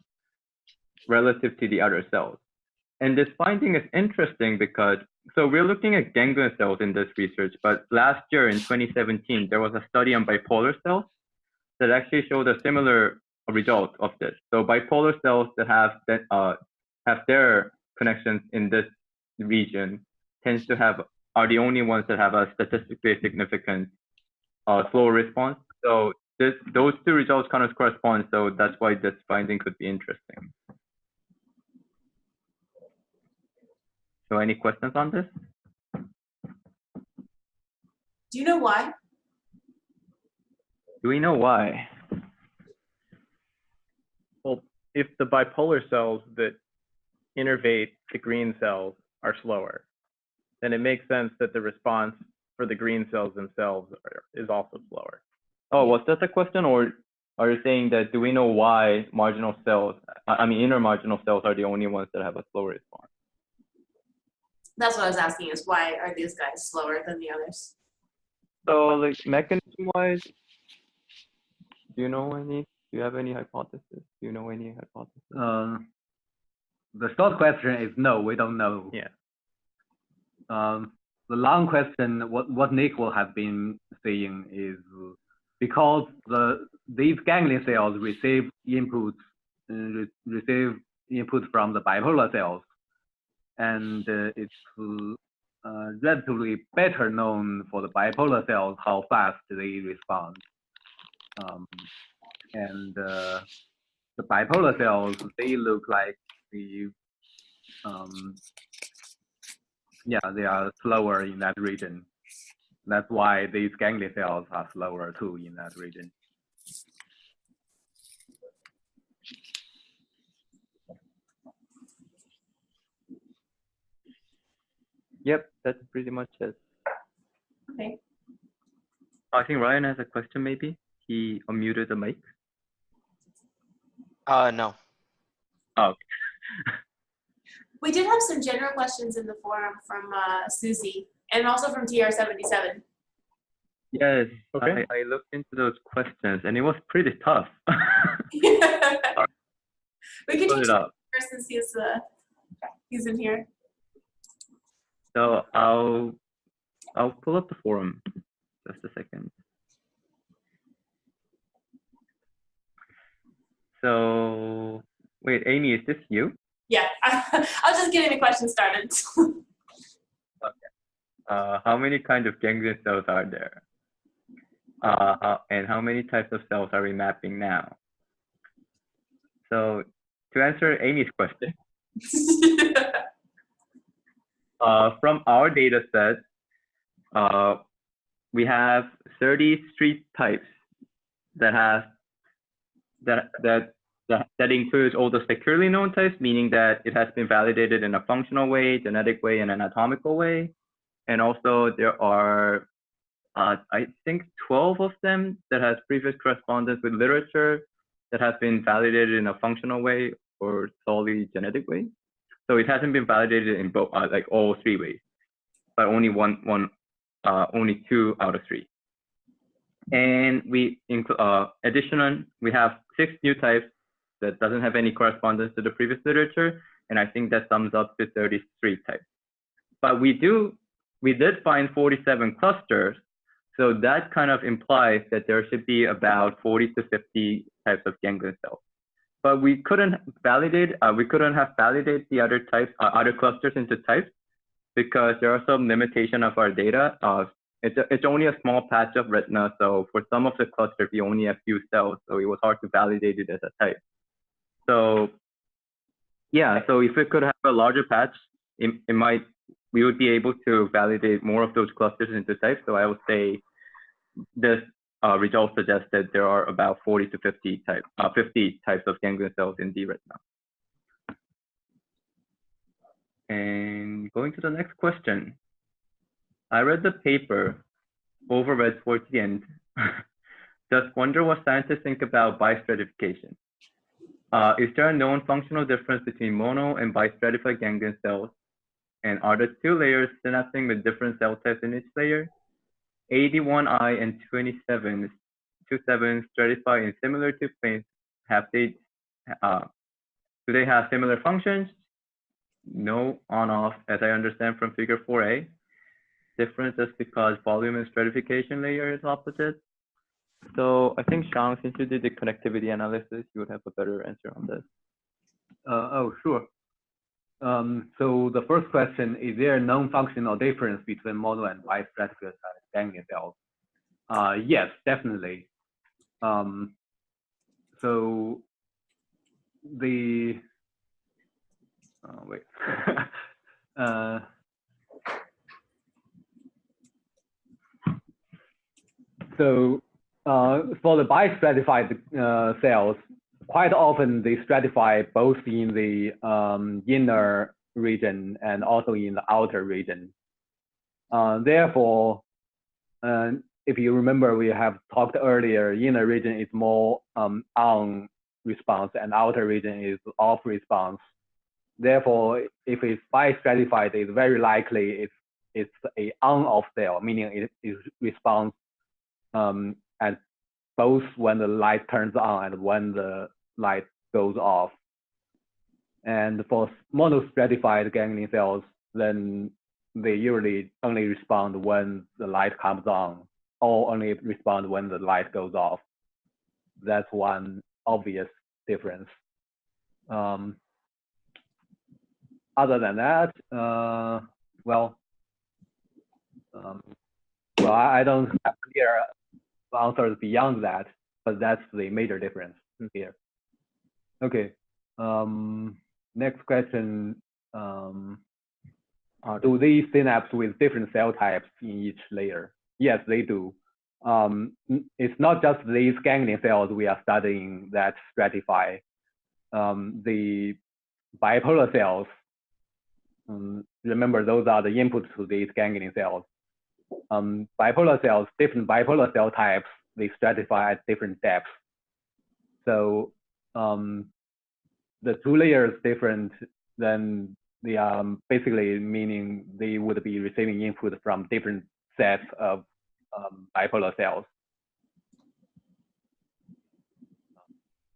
B: relative to the other cells. And this finding is interesting because, so we're looking at ganglion cells in this research, but last year in 2017, there was a study on bipolar cells that actually showed a similar result of this. So bipolar cells that have that uh, have their connections in this region tends to have are the only ones that have a statistically significant uh, slower response. So this, those two results kind of correspond. So that's why this finding could be interesting. So any questions on this?
A: Do you know why?
B: Do we know why?
C: Well, if the bipolar cells that innervate the green cells are slower, then it makes sense that the response for the green cells themselves are, is also slower.
B: Oh, was that the question, or are you saying that do we know why marginal cells, I mean inner marginal cells, are the only ones that have a slower response?
A: That's what I was asking is why are these guys slower than the others?
B: So like mechanism-wise, do you know any? Do you have any hypothesis? Do you know any hypothesis?
I: Um, the short question is no, we don't know.
C: Yeah.
I: Um, the long question, what, what Nick will have been saying is because the these ganglion cells receive inputs, uh, re receive input from the bipolar cells, and uh, it's uh, relatively better known for the bipolar cells how fast they respond. Um, and uh, the bipolar cells, they look like the um, yeah, they are slower in that region. That's why these ganglion cells are slower too in that region.
B: Yep, that's pretty much it.
A: Okay.
B: I think Ryan has a question maybe. He unmuted the mic.
G: Uh, no.
B: Oh,
A: We did have some general questions in the forum from uh, Susie and also from TR77.
B: yes.
C: Okay.
B: I, I looked into those questions and it was pretty tough.
A: we could
B: Put
A: take
B: it up.
A: first since he's, uh, he's in here.
B: So I'll I'll pull up the forum. Just a second. So wait, Amy, is this you?
A: Yeah, I was just getting the question started.
B: Uh, how many kinds of ganglion cells are there? Uh, how- and how many types of cells are we mapping now? So to answer Amy's question, uh, from our data set, uh, we have 30 street types that have that that that, includes all the securely known types, meaning that it has been validated in a functional way, genetic way, and anatomical way. And also there are, uh, I think 12 of them that has previous correspondence with literature that has been validated in a functional way or solely genetic way. So it hasn't been validated in both, uh, like all three ways, but only one, one, uh, only two out of three. And we include, uh, additional, we have six new types that doesn't have any correspondence to the previous literature. And I think that sums up to 33 types. But we do, we did find 47 clusters. So that kind of implies that there should be about 40 to 50 types of ganglion cells. but we couldn't validate, uh, we couldn't have validate the other types, uh, other clusters into types because there are some limitation of our data. Uh, it's, a, it's only a small patch of retina. So for some of the clusters, we only have few cells. So it was hard to validate it as a type. So yeah, so if we could have a larger patch, it, it might, we would be able to validate more of those clusters into types. So I would say this uh, result suggests that there are about 40 to 50 type, uh, 50 types of ganglion cells in the retina. And going to the next question. I read the paper, overread towards the end. Just wonder what scientists think about bistratification. Uh, is there a known functional difference between mono and bistratified ganglion cells? And are the two layers synapsing with different cell types in each layer? 81I and 27, 27 stratify in similar two planes. Have they, uh, do they have similar functions? No on off, as I understand from figure 4a. Difference is because volume and stratification layer is opposite. So I think Shang, since you did the connectivity analysis, you would have a better answer on this.
I: Uh, oh, sure. Um, so the first question, is there a known functional difference between mono and wide bistratified ganglion cells? Uh, yes, definitely. Um, so the, oh, wait. uh, so uh, for the bistratified uh, cells, quite often they stratify both in the um, inner region and also in the outer region. Uh, therefore, uh, if you remember, we have talked earlier, inner region is more um, on response and outer region is off response. Therefore, if it's bistratified, it's very likely it's, it's a on-off cell, meaning it, it responds um, at both when the light turns on and when the light goes off. And for monostratified ganglion cells, then they usually only respond when the light comes on or only respond when the light goes off. That's one obvious difference. Um, other than that, uh, well, um, well, I, I don't have clear answers beyond that, but that's the major difference here. Okay. Um, next question. Um, uh, do these synapse with different cell types in each layer? Yes, they do. Um, it's not just these ganglion cells we are studying that stratify. Um, the bipolar cells, um, remember those are the inputs to these ganglion cells. Um, bipolar cells, different bipolar cell types, they stratify at different depths. So um, the two layers different, then they are basically meaning they would be receiving input from different sets of um, bipolar cells.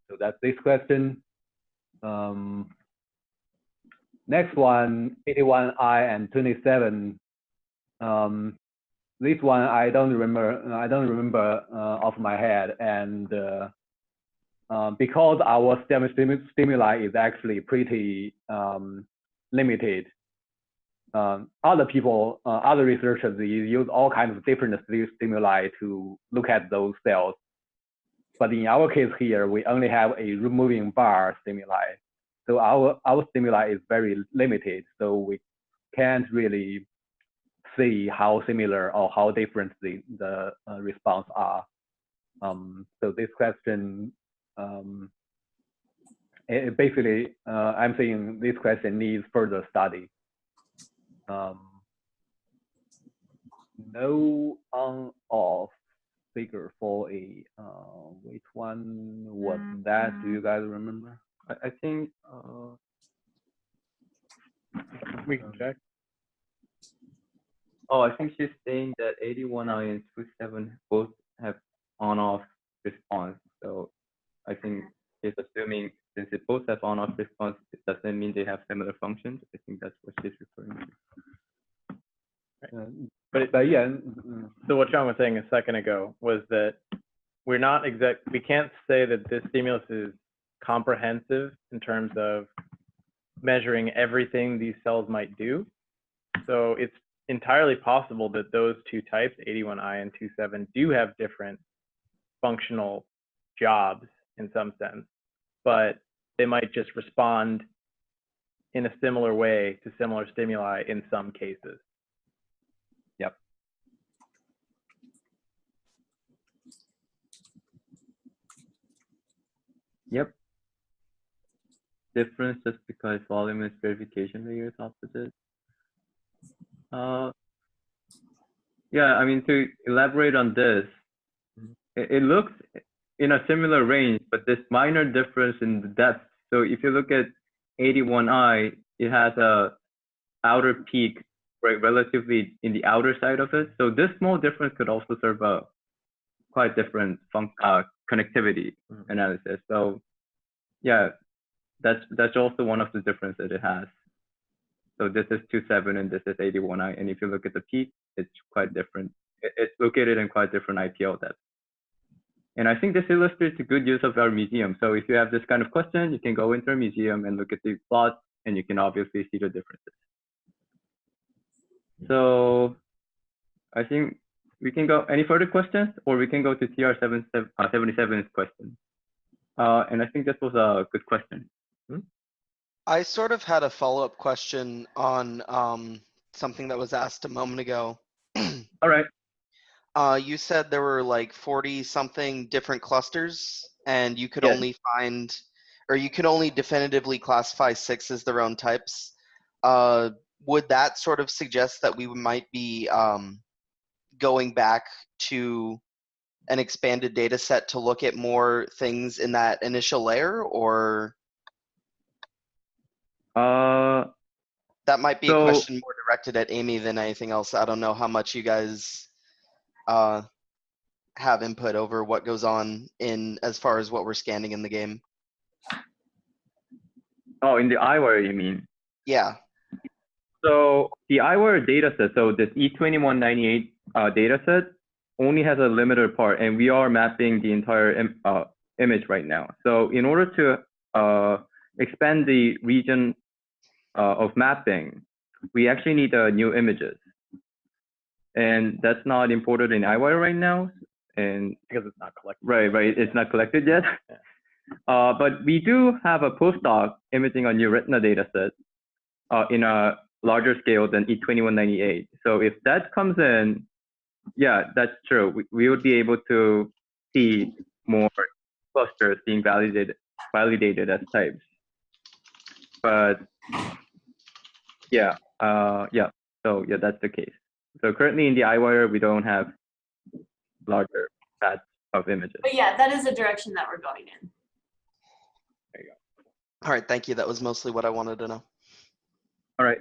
I: So that's this question. Um, next one, 81I and 27. Um, this one I don't remember. I don't remember uh, off my head, and uh, um, because our STEM stimuli is actually pretty um, limited. Um, other people, uh, other researchers use all kinds of different stimuli to look at those cells. But in our case here, we only have a moving bar stimuli. So our, our stimuli is very limited. So we can't really see how similar or how different the, the uh, response are. Um, so this question um, it, basically, uh, I'm saying this question needs further study. Um, no on-off figure for a, uh, which one was
A: Mm,
B: that? Do
A: mm.
B: you guys remember? I, I think, uh,
C: We can check.
B: Oh, I think she's saying that 81I and 27 both have on-off response. So I think she's assuming since they both have on-off response, it doesn't mean they have similar functions. I think that's what she's referring to.
I: Uh,
C: But
I: but yeah,
C: so what Shang was saying a second ago was that we're not exact, we can't say that this stimulus is comprehensive in terms of measuring everything these cells might do. So it's entirely possible that those two types, 81I and 27, do have different functional jobs in some sense, but they might just respond in a similar way to similar stimuli in some cases.
B: Yep. Yep. Difference just because volume and stratification layer is opposite. Uh, yeah, I mean, to elaborate on this, it, it looks in a similar range, but this minor difference in the depth. So if you look at 81i, it has a outer peak, right, relatively in the outer side of it. So this small difference could also serve a quite different func uh, connectivity
C: Mhm.
B: analysis. So yeah, that's that's also one of the differences that it has. So this is 27 and this is 81i. And if you look at the peak, it's quite different. It's located in quite different IPL depth. And I think this illustrates a good use of our museum. So if you have this kind of question, you can go into a museum and look at the plots and you can obviously see the differences. So I think we can go any further questions or we can go to TR77's uh, 77's question. Uh, and I think this was a good question.
G: I sort of had a follow-up question on um, something that was asked a moment ago.
B: All right.
G: Uh, you said there were like 40 something different clusters and you could
B: Yes.
G: only find, or you could only definitively classify six as their own types. Uh, would that sort of suggest that we might be um, going back to an expanded data set to look at more things in that initial layer or
B: Uh,
G: that might be
B: So-
G: a question more directed at Amy than anything else. I don't know how much you guys uh, have input over what goes on in as far as what we're scanning in the game.
B: oh, in the Eyewire, you mean?
G: Yeah.
B: So the Eyewire dataset, so this E2198 uh, dataset only has a limited part, and we are mapping the entire Im- uh, image right now. So in order to uh, expand the region uh, of mapping, we actually need uh, new images. And that's not imported in Eyewire right now. And
C: because it's not collected.
B: Right, right. It's not collected yet. Uh, but we do have a postdoc imaging a new retina data set uh, in a larger scale than E E2198. So if that comes in, yeah, that's true. We, we would be able to see more clusters being validated validated as types. But yeah, uh, yeah. So yeah, that's the case. So currently in the Eyewire, we don't have larger paths of images.
A: But yeah, that is a direction that we're going in. There you go.
G: All right. Thank you. That was mostly what I wanted to know.
B: All right.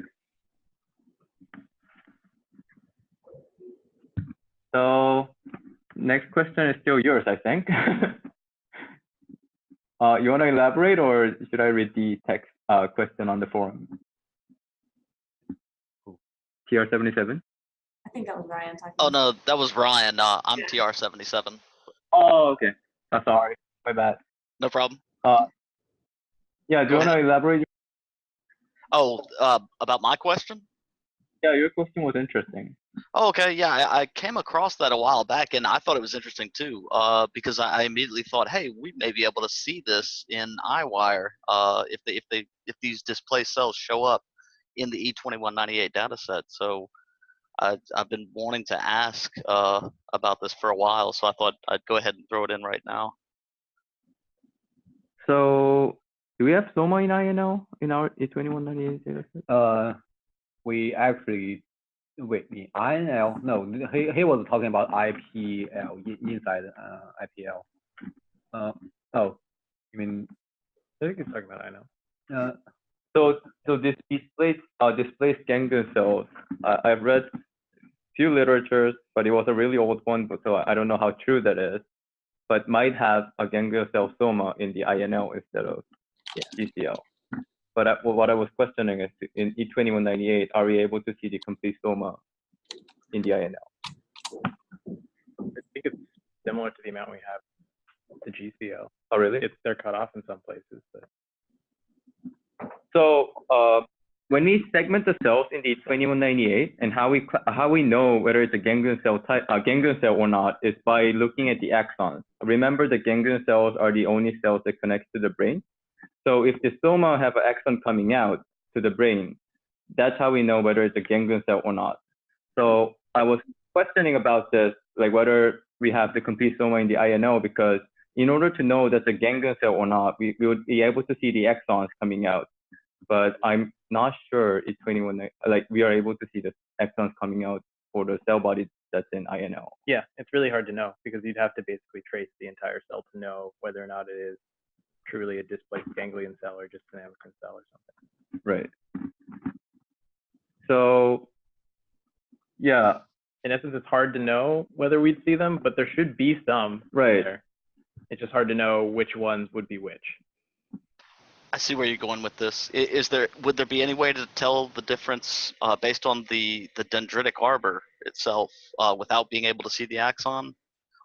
B: So next question is still yours, I think. uh, you want to elaborate or should I read the text uh, question on the forum? TR77?
A: I think that was Ryan talking.
D: Oh no, that was Ryan. Uh, I'm TR77.
B: Oh, okay. Oh, sorry. My bad.
D: No problem.
B: Uh, yeah, do
D: Go
B: you want to elaborate?
D: Oh, uh, about my question?
B: Yeah, your question was interesting.
D: Oh, okay. Yeah, I, I came across that a while back, and I thought it was interesting too, uh, because I, I immediately thought, hey, we may be able to see this in Eyewire uh, if they if they if these displaced cells show up in the E2198 data set. So I, I've been wanting to ask uh, about this for a while, so I thought I'd go ahead and throw it in right now.
B: So do we have Soma in INL in our E2198 data set?
I: Uh, we actually, wait, the INL, no, he, he was talking about IPL, i- inside, uh, IPL. Uh, oh, you mean,
C: I think he's talking about I know.
I: uh,
B: So, so this displaced, uh, displaced ganglion cells, I, I've read few literatures, but it was a really old one, so I don't know how true that is, but might have a ganglion cell soma in the INL instead of GCL. But I, well, what I was questioning is in E E2198, are we able to see the complete soma in the INL?
C: I think it's similar to the amount we have
H: the GCL.
B: Oh, really?
H: It's they're cut off in some places, but
B: So uh, when we segment the cells in the 2198 and how we how we know whether it's a ganglion cell type uh, ganglion cell or not is by looking at the axons. Remember the ganglion cells are the only cells that connect to the brain. So if the soma have an axon coming out to the brain, that's how we know whether it's a ganglion cell or not. So I was questioning about this, like whether we have the complete soma in the INL because in order to know that's a ganglion cell or not, we, we would be able to see the axons coming out but I'm not sure it's 21, like we are able to see the axons coming out for the cell body that's in INL.
H: yeah, it's really hard to know because you'd have to basically trace the entire cell to know whether or not it is truly a displaced ganglion cell or just an amacrine cell or something.
B: Right. So, yeah,
H: In essence, it's hard to know whether we'd see them, but there should be some
B: right.
H: there. It's just hard to know which ones would be which.
D: I see where you're going with this. Is there, would there be any way to tell the difference uh, based on the, the dendritic arbor itself uh, without being able to see the axon?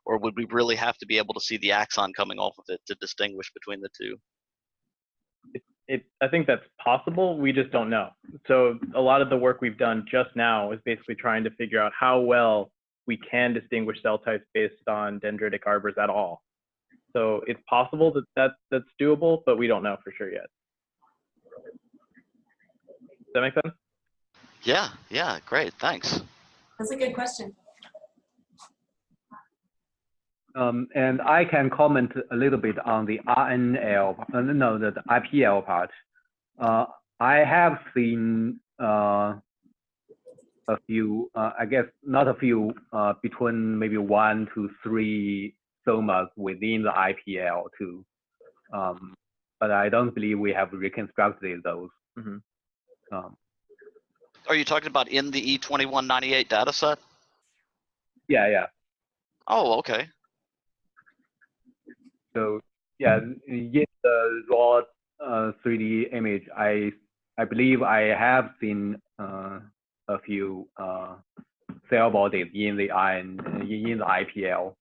D: Or would we really have to be able to see the axon coming off of it to distinguish between the two?
H: It, I think that's possible. We just don't know. So a lot of the work we've done just now is basically trying to figure out how well we can distinguish cell types based on dendritic arbors at all. So it's possible that, that that's doable, but we don't know for sure yet. Does that make sense?
D: Yeah, yeah, great, thanks.
A: That's a good question.
I: Um, and I can comment a little bit on the RNL, uh, no, the, the IPL part. Uh, I have seen uh, a few, uh, I guess not a few, uh, between maybe one to three somas within the IPL too. Um, but I don't believe we have reconstructed those.
H: Mhm.
I: Um,
D: Are you talking about in the E E2198 data set?
I: yeah, yeah.
D: Oh, okay.
I: So yeah, in the raw uh, 3D image, I I believe I have seen uh, a few uh, cell bodies in the iron in, in the IPL,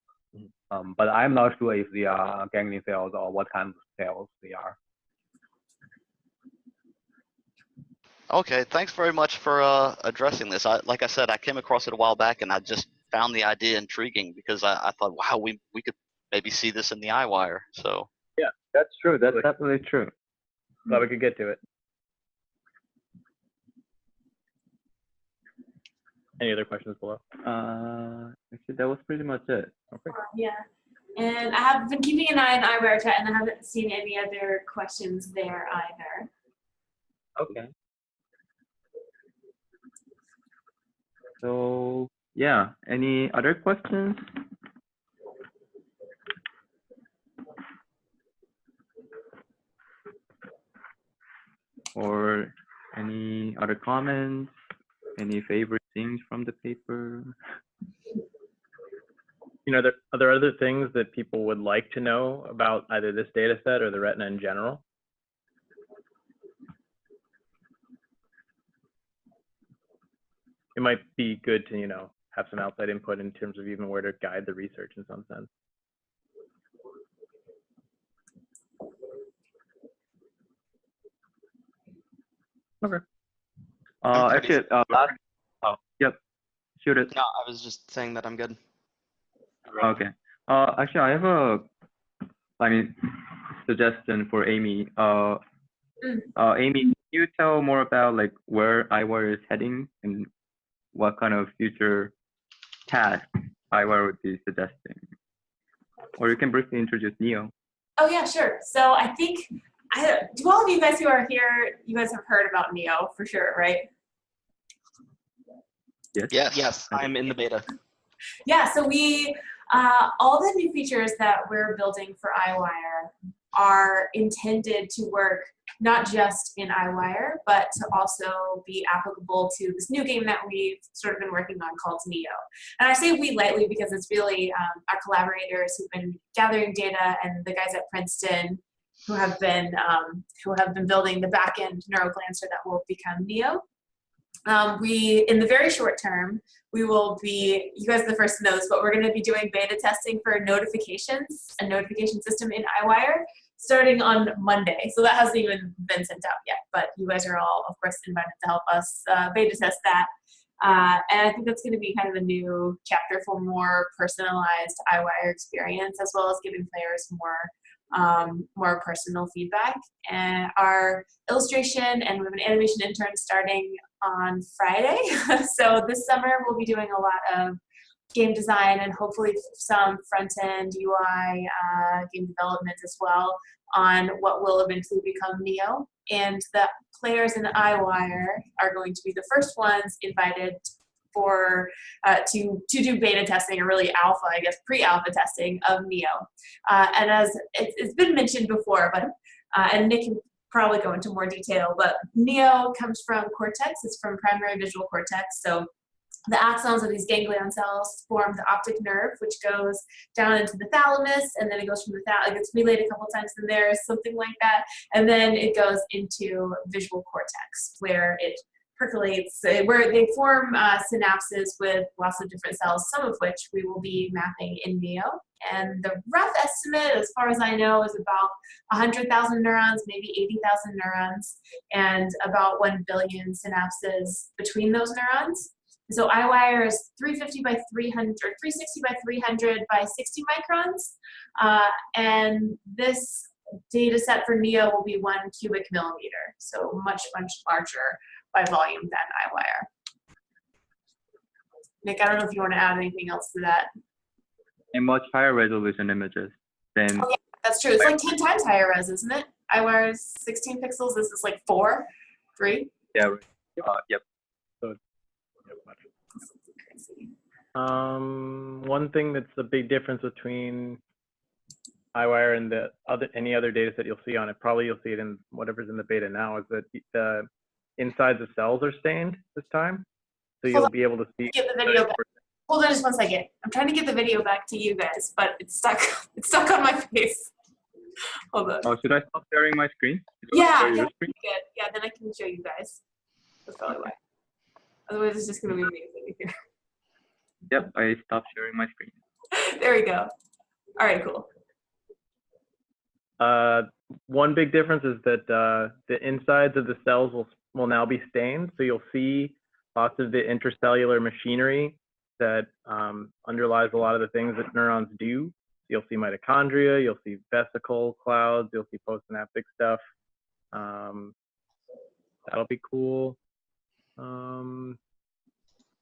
I: um, but I'm not sure if they are ganglion cells or what kind of cells they are.
D: Okay, thanks very much for uh, addressing this. I, like I said, I came across it a while back and I just found the idea intriguing because I, I thought, wow, we, we could maybe see this in the Eyewire. So, yeah,
B: That's true. That's definitely true.
H: Glad we could get to it. Any other questions below?
B: Uh, actually, that was pretty much it. Okay.
A: Yeah. And I have been keeping an eye on Eyewire chat and I haven't seen any other questions there either.
B: Okay. So yeah, any other questions? Or any other comments? Any favorite things from the paper?
H: You know, there, are there other things that people would like to know about either this data set or the retina in general? It might be good to, you know, have some outside input in terms of even where to guide the research in some sense.
B: Uh,
G: I'm
B: actually, uh, last, oh, yep, shoot it.
G: No, I was just saying that I'm good.
B: Okay. Uh, actually, I have a, I mean, suggestion for Amy. Uh,
A: Mm.
B: uh, Amy, can you tell more about like where Eyewire is heading and what kind of future tasks Eyewire would be suggesting? Or you can briefly introduce Neo.
A: Oh yeah, sure. So I think, I, do all of you guys who are here, you guys have heard about Neo for sure, right?
B: Yes.
D: yes.
G: Yes, I'm in the beta.
A: Yeah, so we, uh, all the new features that we're building for Eyewire are intended to work not just in Eyewire, but to also be applicable to this new game that we've sort of been working on called Neo. And I say we lightly because it's really um, our collaborators who've been gathering data and the guys at Princeton who have been um, who have been building the backend neuroglancer that will become Neo. Um, we, in the very short term, we will be, you guys are the first to know this, but we're gonna be doing beta testing for notifications, a notification system in Eyewire, starting on Monday. So that hasn't even been sent out yet, but you guys are all, of course, invited to help us uh, beta test that. Uh, and I think that's gonna be kind of a new chapter for more personalized Eyewire experience, as well as giving players more um, more personal feedback. And our illustration and we have an animation intern starting on Friday. so this summer we'll be doing a lot of game design and hopefully some front end UI uh, game development as well on what will eventually become Neo. And the players in the Eyewire are going to be the first ones invited for uh, to to do beta testing or really alpha, I guess pre-alpha testing of Neo. Uh, and as it, it's been mentioned before, but uh, and Nick probably go into more detail, but Neo comes from cortex. It's from primary visual cortex. So the axons of these ganglion cells form the optic nerve, which goes down into the thalamus, and then it goes from the thalamus, it gets relayed a couple times in there, something like that, and then it goes into visual cortex, where it percolates, uh, where they form uh, synapses with lots of different cells, some of which we will be mapping in NEO. And the rough estimate, as far as I know, is about 100,000 neurons, maybe 80,000 neurons, and about 1 billion synapses between those neurons. So Eyewire is 350 by 300, or 360 by 300 by 60 microns. Uh, and this data set for NEO will be one cubic millimeter, so much, much larger by volume than Eyewire. Nick, I don't know if you want to add anything else to that.
B: And much higher resolution images than
A: Oh, yeah, that's true. It's like 10 times higher res, isn't it? Eyewire is 16 pixels. This is like four, three.
B: yeah, uh, yep.
H: Um, one thing that's a big difference between Eyewire and the other any other data set you'll see on it, probably you'll see it in whatever's in the beta now, is that the inside of cells are stained this time. So you'll be able to see.
A: Get the video back. Hold on just one second. I'm trying to get the video back to you guys, but it's stuck. It's stuck on my face. Hold on.
B: Oh, should I stop sharing my screen?
A: Yeah, yeah,
B: screen?
A: Yeah, then I can show you guys. That's probably why. Otherwise, it's just gonna be me here.
B: Yep, I stopped sharing my screen.
A: There we go. All right, cool.
H: Uh, one big difference is that uh, the insides of the cells will will now be stained, so you'll see lots of the intracellular machinery that um, underlies a lot of the things that neurons do. You'll see mitochondria, you'll see vesicle clouds, you'll see postsynaptic stuff. Um, that'll be cool. Um,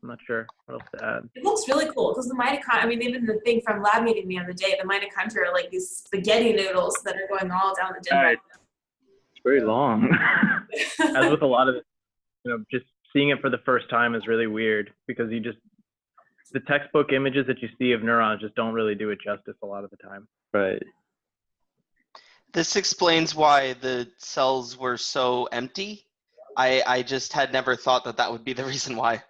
H: I'm not sure what else to add.
A: It looks really cool because the mitochondria, I mean, even the thing from lab meeting the other day, the mitochondria are like these spaghetti noodles that are going all down the
B: Alright.
A: dendrite.
B: It's very long.
H: As with a lot of, you know, just seeing it for the first time is really weird because you just the textbook images that you see of neurons just don't really do it justice a lot of the time.
B: right.
G: This explains why the cells were so empty. I, I just had never thought that that would be the reason why.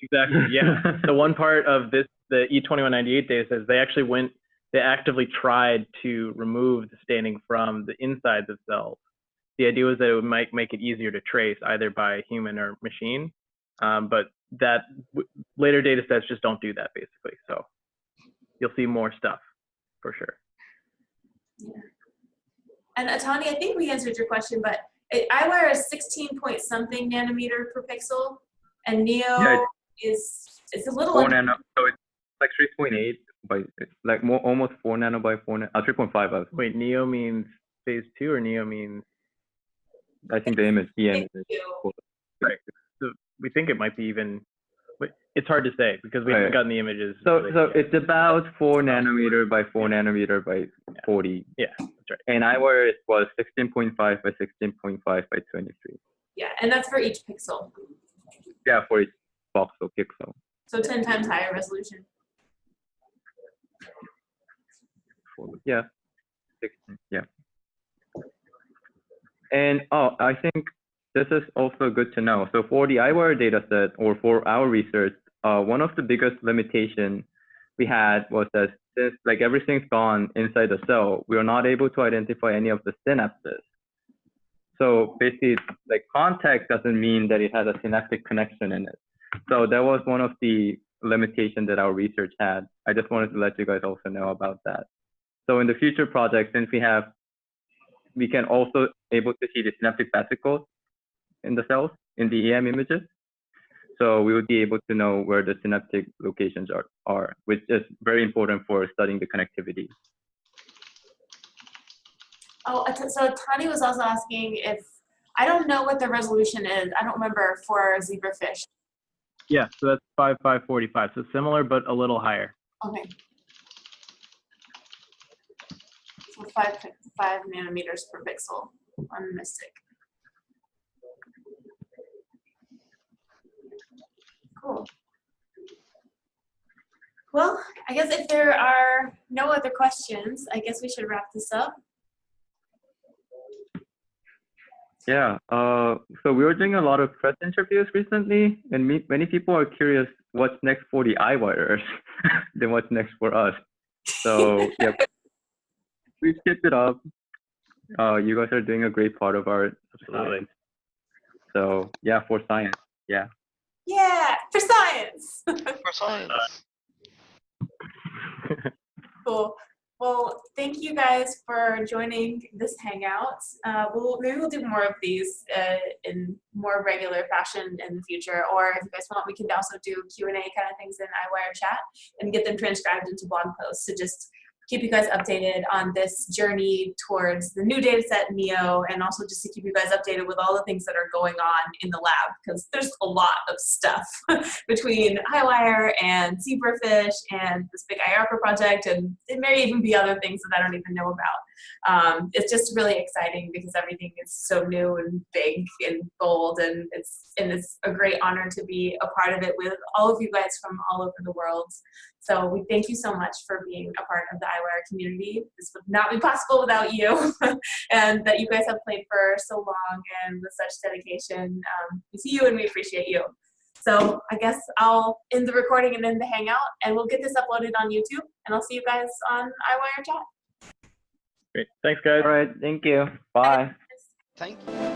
H: Exactly. Yeah. the one part of this, the E E2198 data says they actually went, they actively tried to remove the staining from the insides of cells. The idea was that it might make it easier to trace either by human or machine. Um, but that w- later data sets just don't do that basically. So you'll see more stuff for sure. Yeah.
A: And Atani, I think we answered your question, but it, wear a 16 point something nanometer per pixel, and Neo
B: Yeah,
A: is it's a little
B: Four
A: under,
B: nano, so it's like 3.8 by like more almost four nano by four, na- uh, 3.5. I,
H: Wait, Neo means phase two or Neo means,
B: I think the image, the image. Is-
H: so we think it might be even, it's hard to say because we
B: Right.
H: haven't gotten the images.
B: So so
H: yet.
B: it's about four nanometer by four nanometer by 40.
H: Yeah, that's right.
B: And Eyewire it was 16.5 by 16.5 by 23.
A: yeah, and that's for each pixel,
B: Yeah, for each voxel pixel.
A: so 10 times higher resolution.
B: Yeah, 16. Yeah. And oh, I think this is also good to know. So for the Eyewire dataset or for our research, uh, one of the biggest limitation we had was that since like everything's gone inside the cell, we are not able to identify any of the synapses. So basically, like contact doesn't mean that it has a synaptic connection in it. So that was one of the limitations that our research had. I just wanted to let you guys also know about that. So in the future projects, since we have, we can also able to see the synaptic vesicles in the cells in the EM images. So we would be able to know where the synaptic locations are, are which is very important for studying the connectivity.
A: Oh, so Tani was also asking if, I don't know what the resolution is. I don't remember for zebrafish.
C: Yeah, so that's 5545. So similar, but a little higher.
A: Okay. So five, five nanometers per pixel on Mystic. Cool. Well, I guess if there are no other questions, I guess we should wrap this up.
B: Yeah, uh, so we were doing a lot of press interviews recently, and me, many people are curious what's next for the Eyewires than what's next for us. So yeah, we've kept it up. Uh, you guys are doing a great part of our
C: Absolutely.
B: science. So yeah, for science, yeah.
A: Yeah, for science.
D: For science.
A: Cool. Well, thank you guys for joining this hangout. Uh, we'll maybe we'll do more of these uh, in more regular fashion in the future. Or if you guys want, we can also do Q and A kind of things in Eyewire chat and get them transcribed into blog posts. So just keep you guys updated on this journey towards the new data set Neo, and also just to keep you guys updated with all the things that are going on in the lab because there's a lot of stuff between Eyewire and Zebrafish and this big IARPA project, and it may even be other things that I don't even know about. Um, it's just really exciting because everything is so new and big and bold, and it's and it's a great honor to be a part of it with all of you guys from all over the world. So we thank you so much for being a part of the Eyewire community. This would not be possible without you, and that you guys have played for so long and with such dedication. Um, we see you and we appreciate you. So I guess I'll end the recording and end the hangout, and we'll get this uploaded on YouTube, and I'll see you guys on Eyewire chat.
C: Great. Thanks, guys.
B: All right, thank you. Bye.
G: Thank you.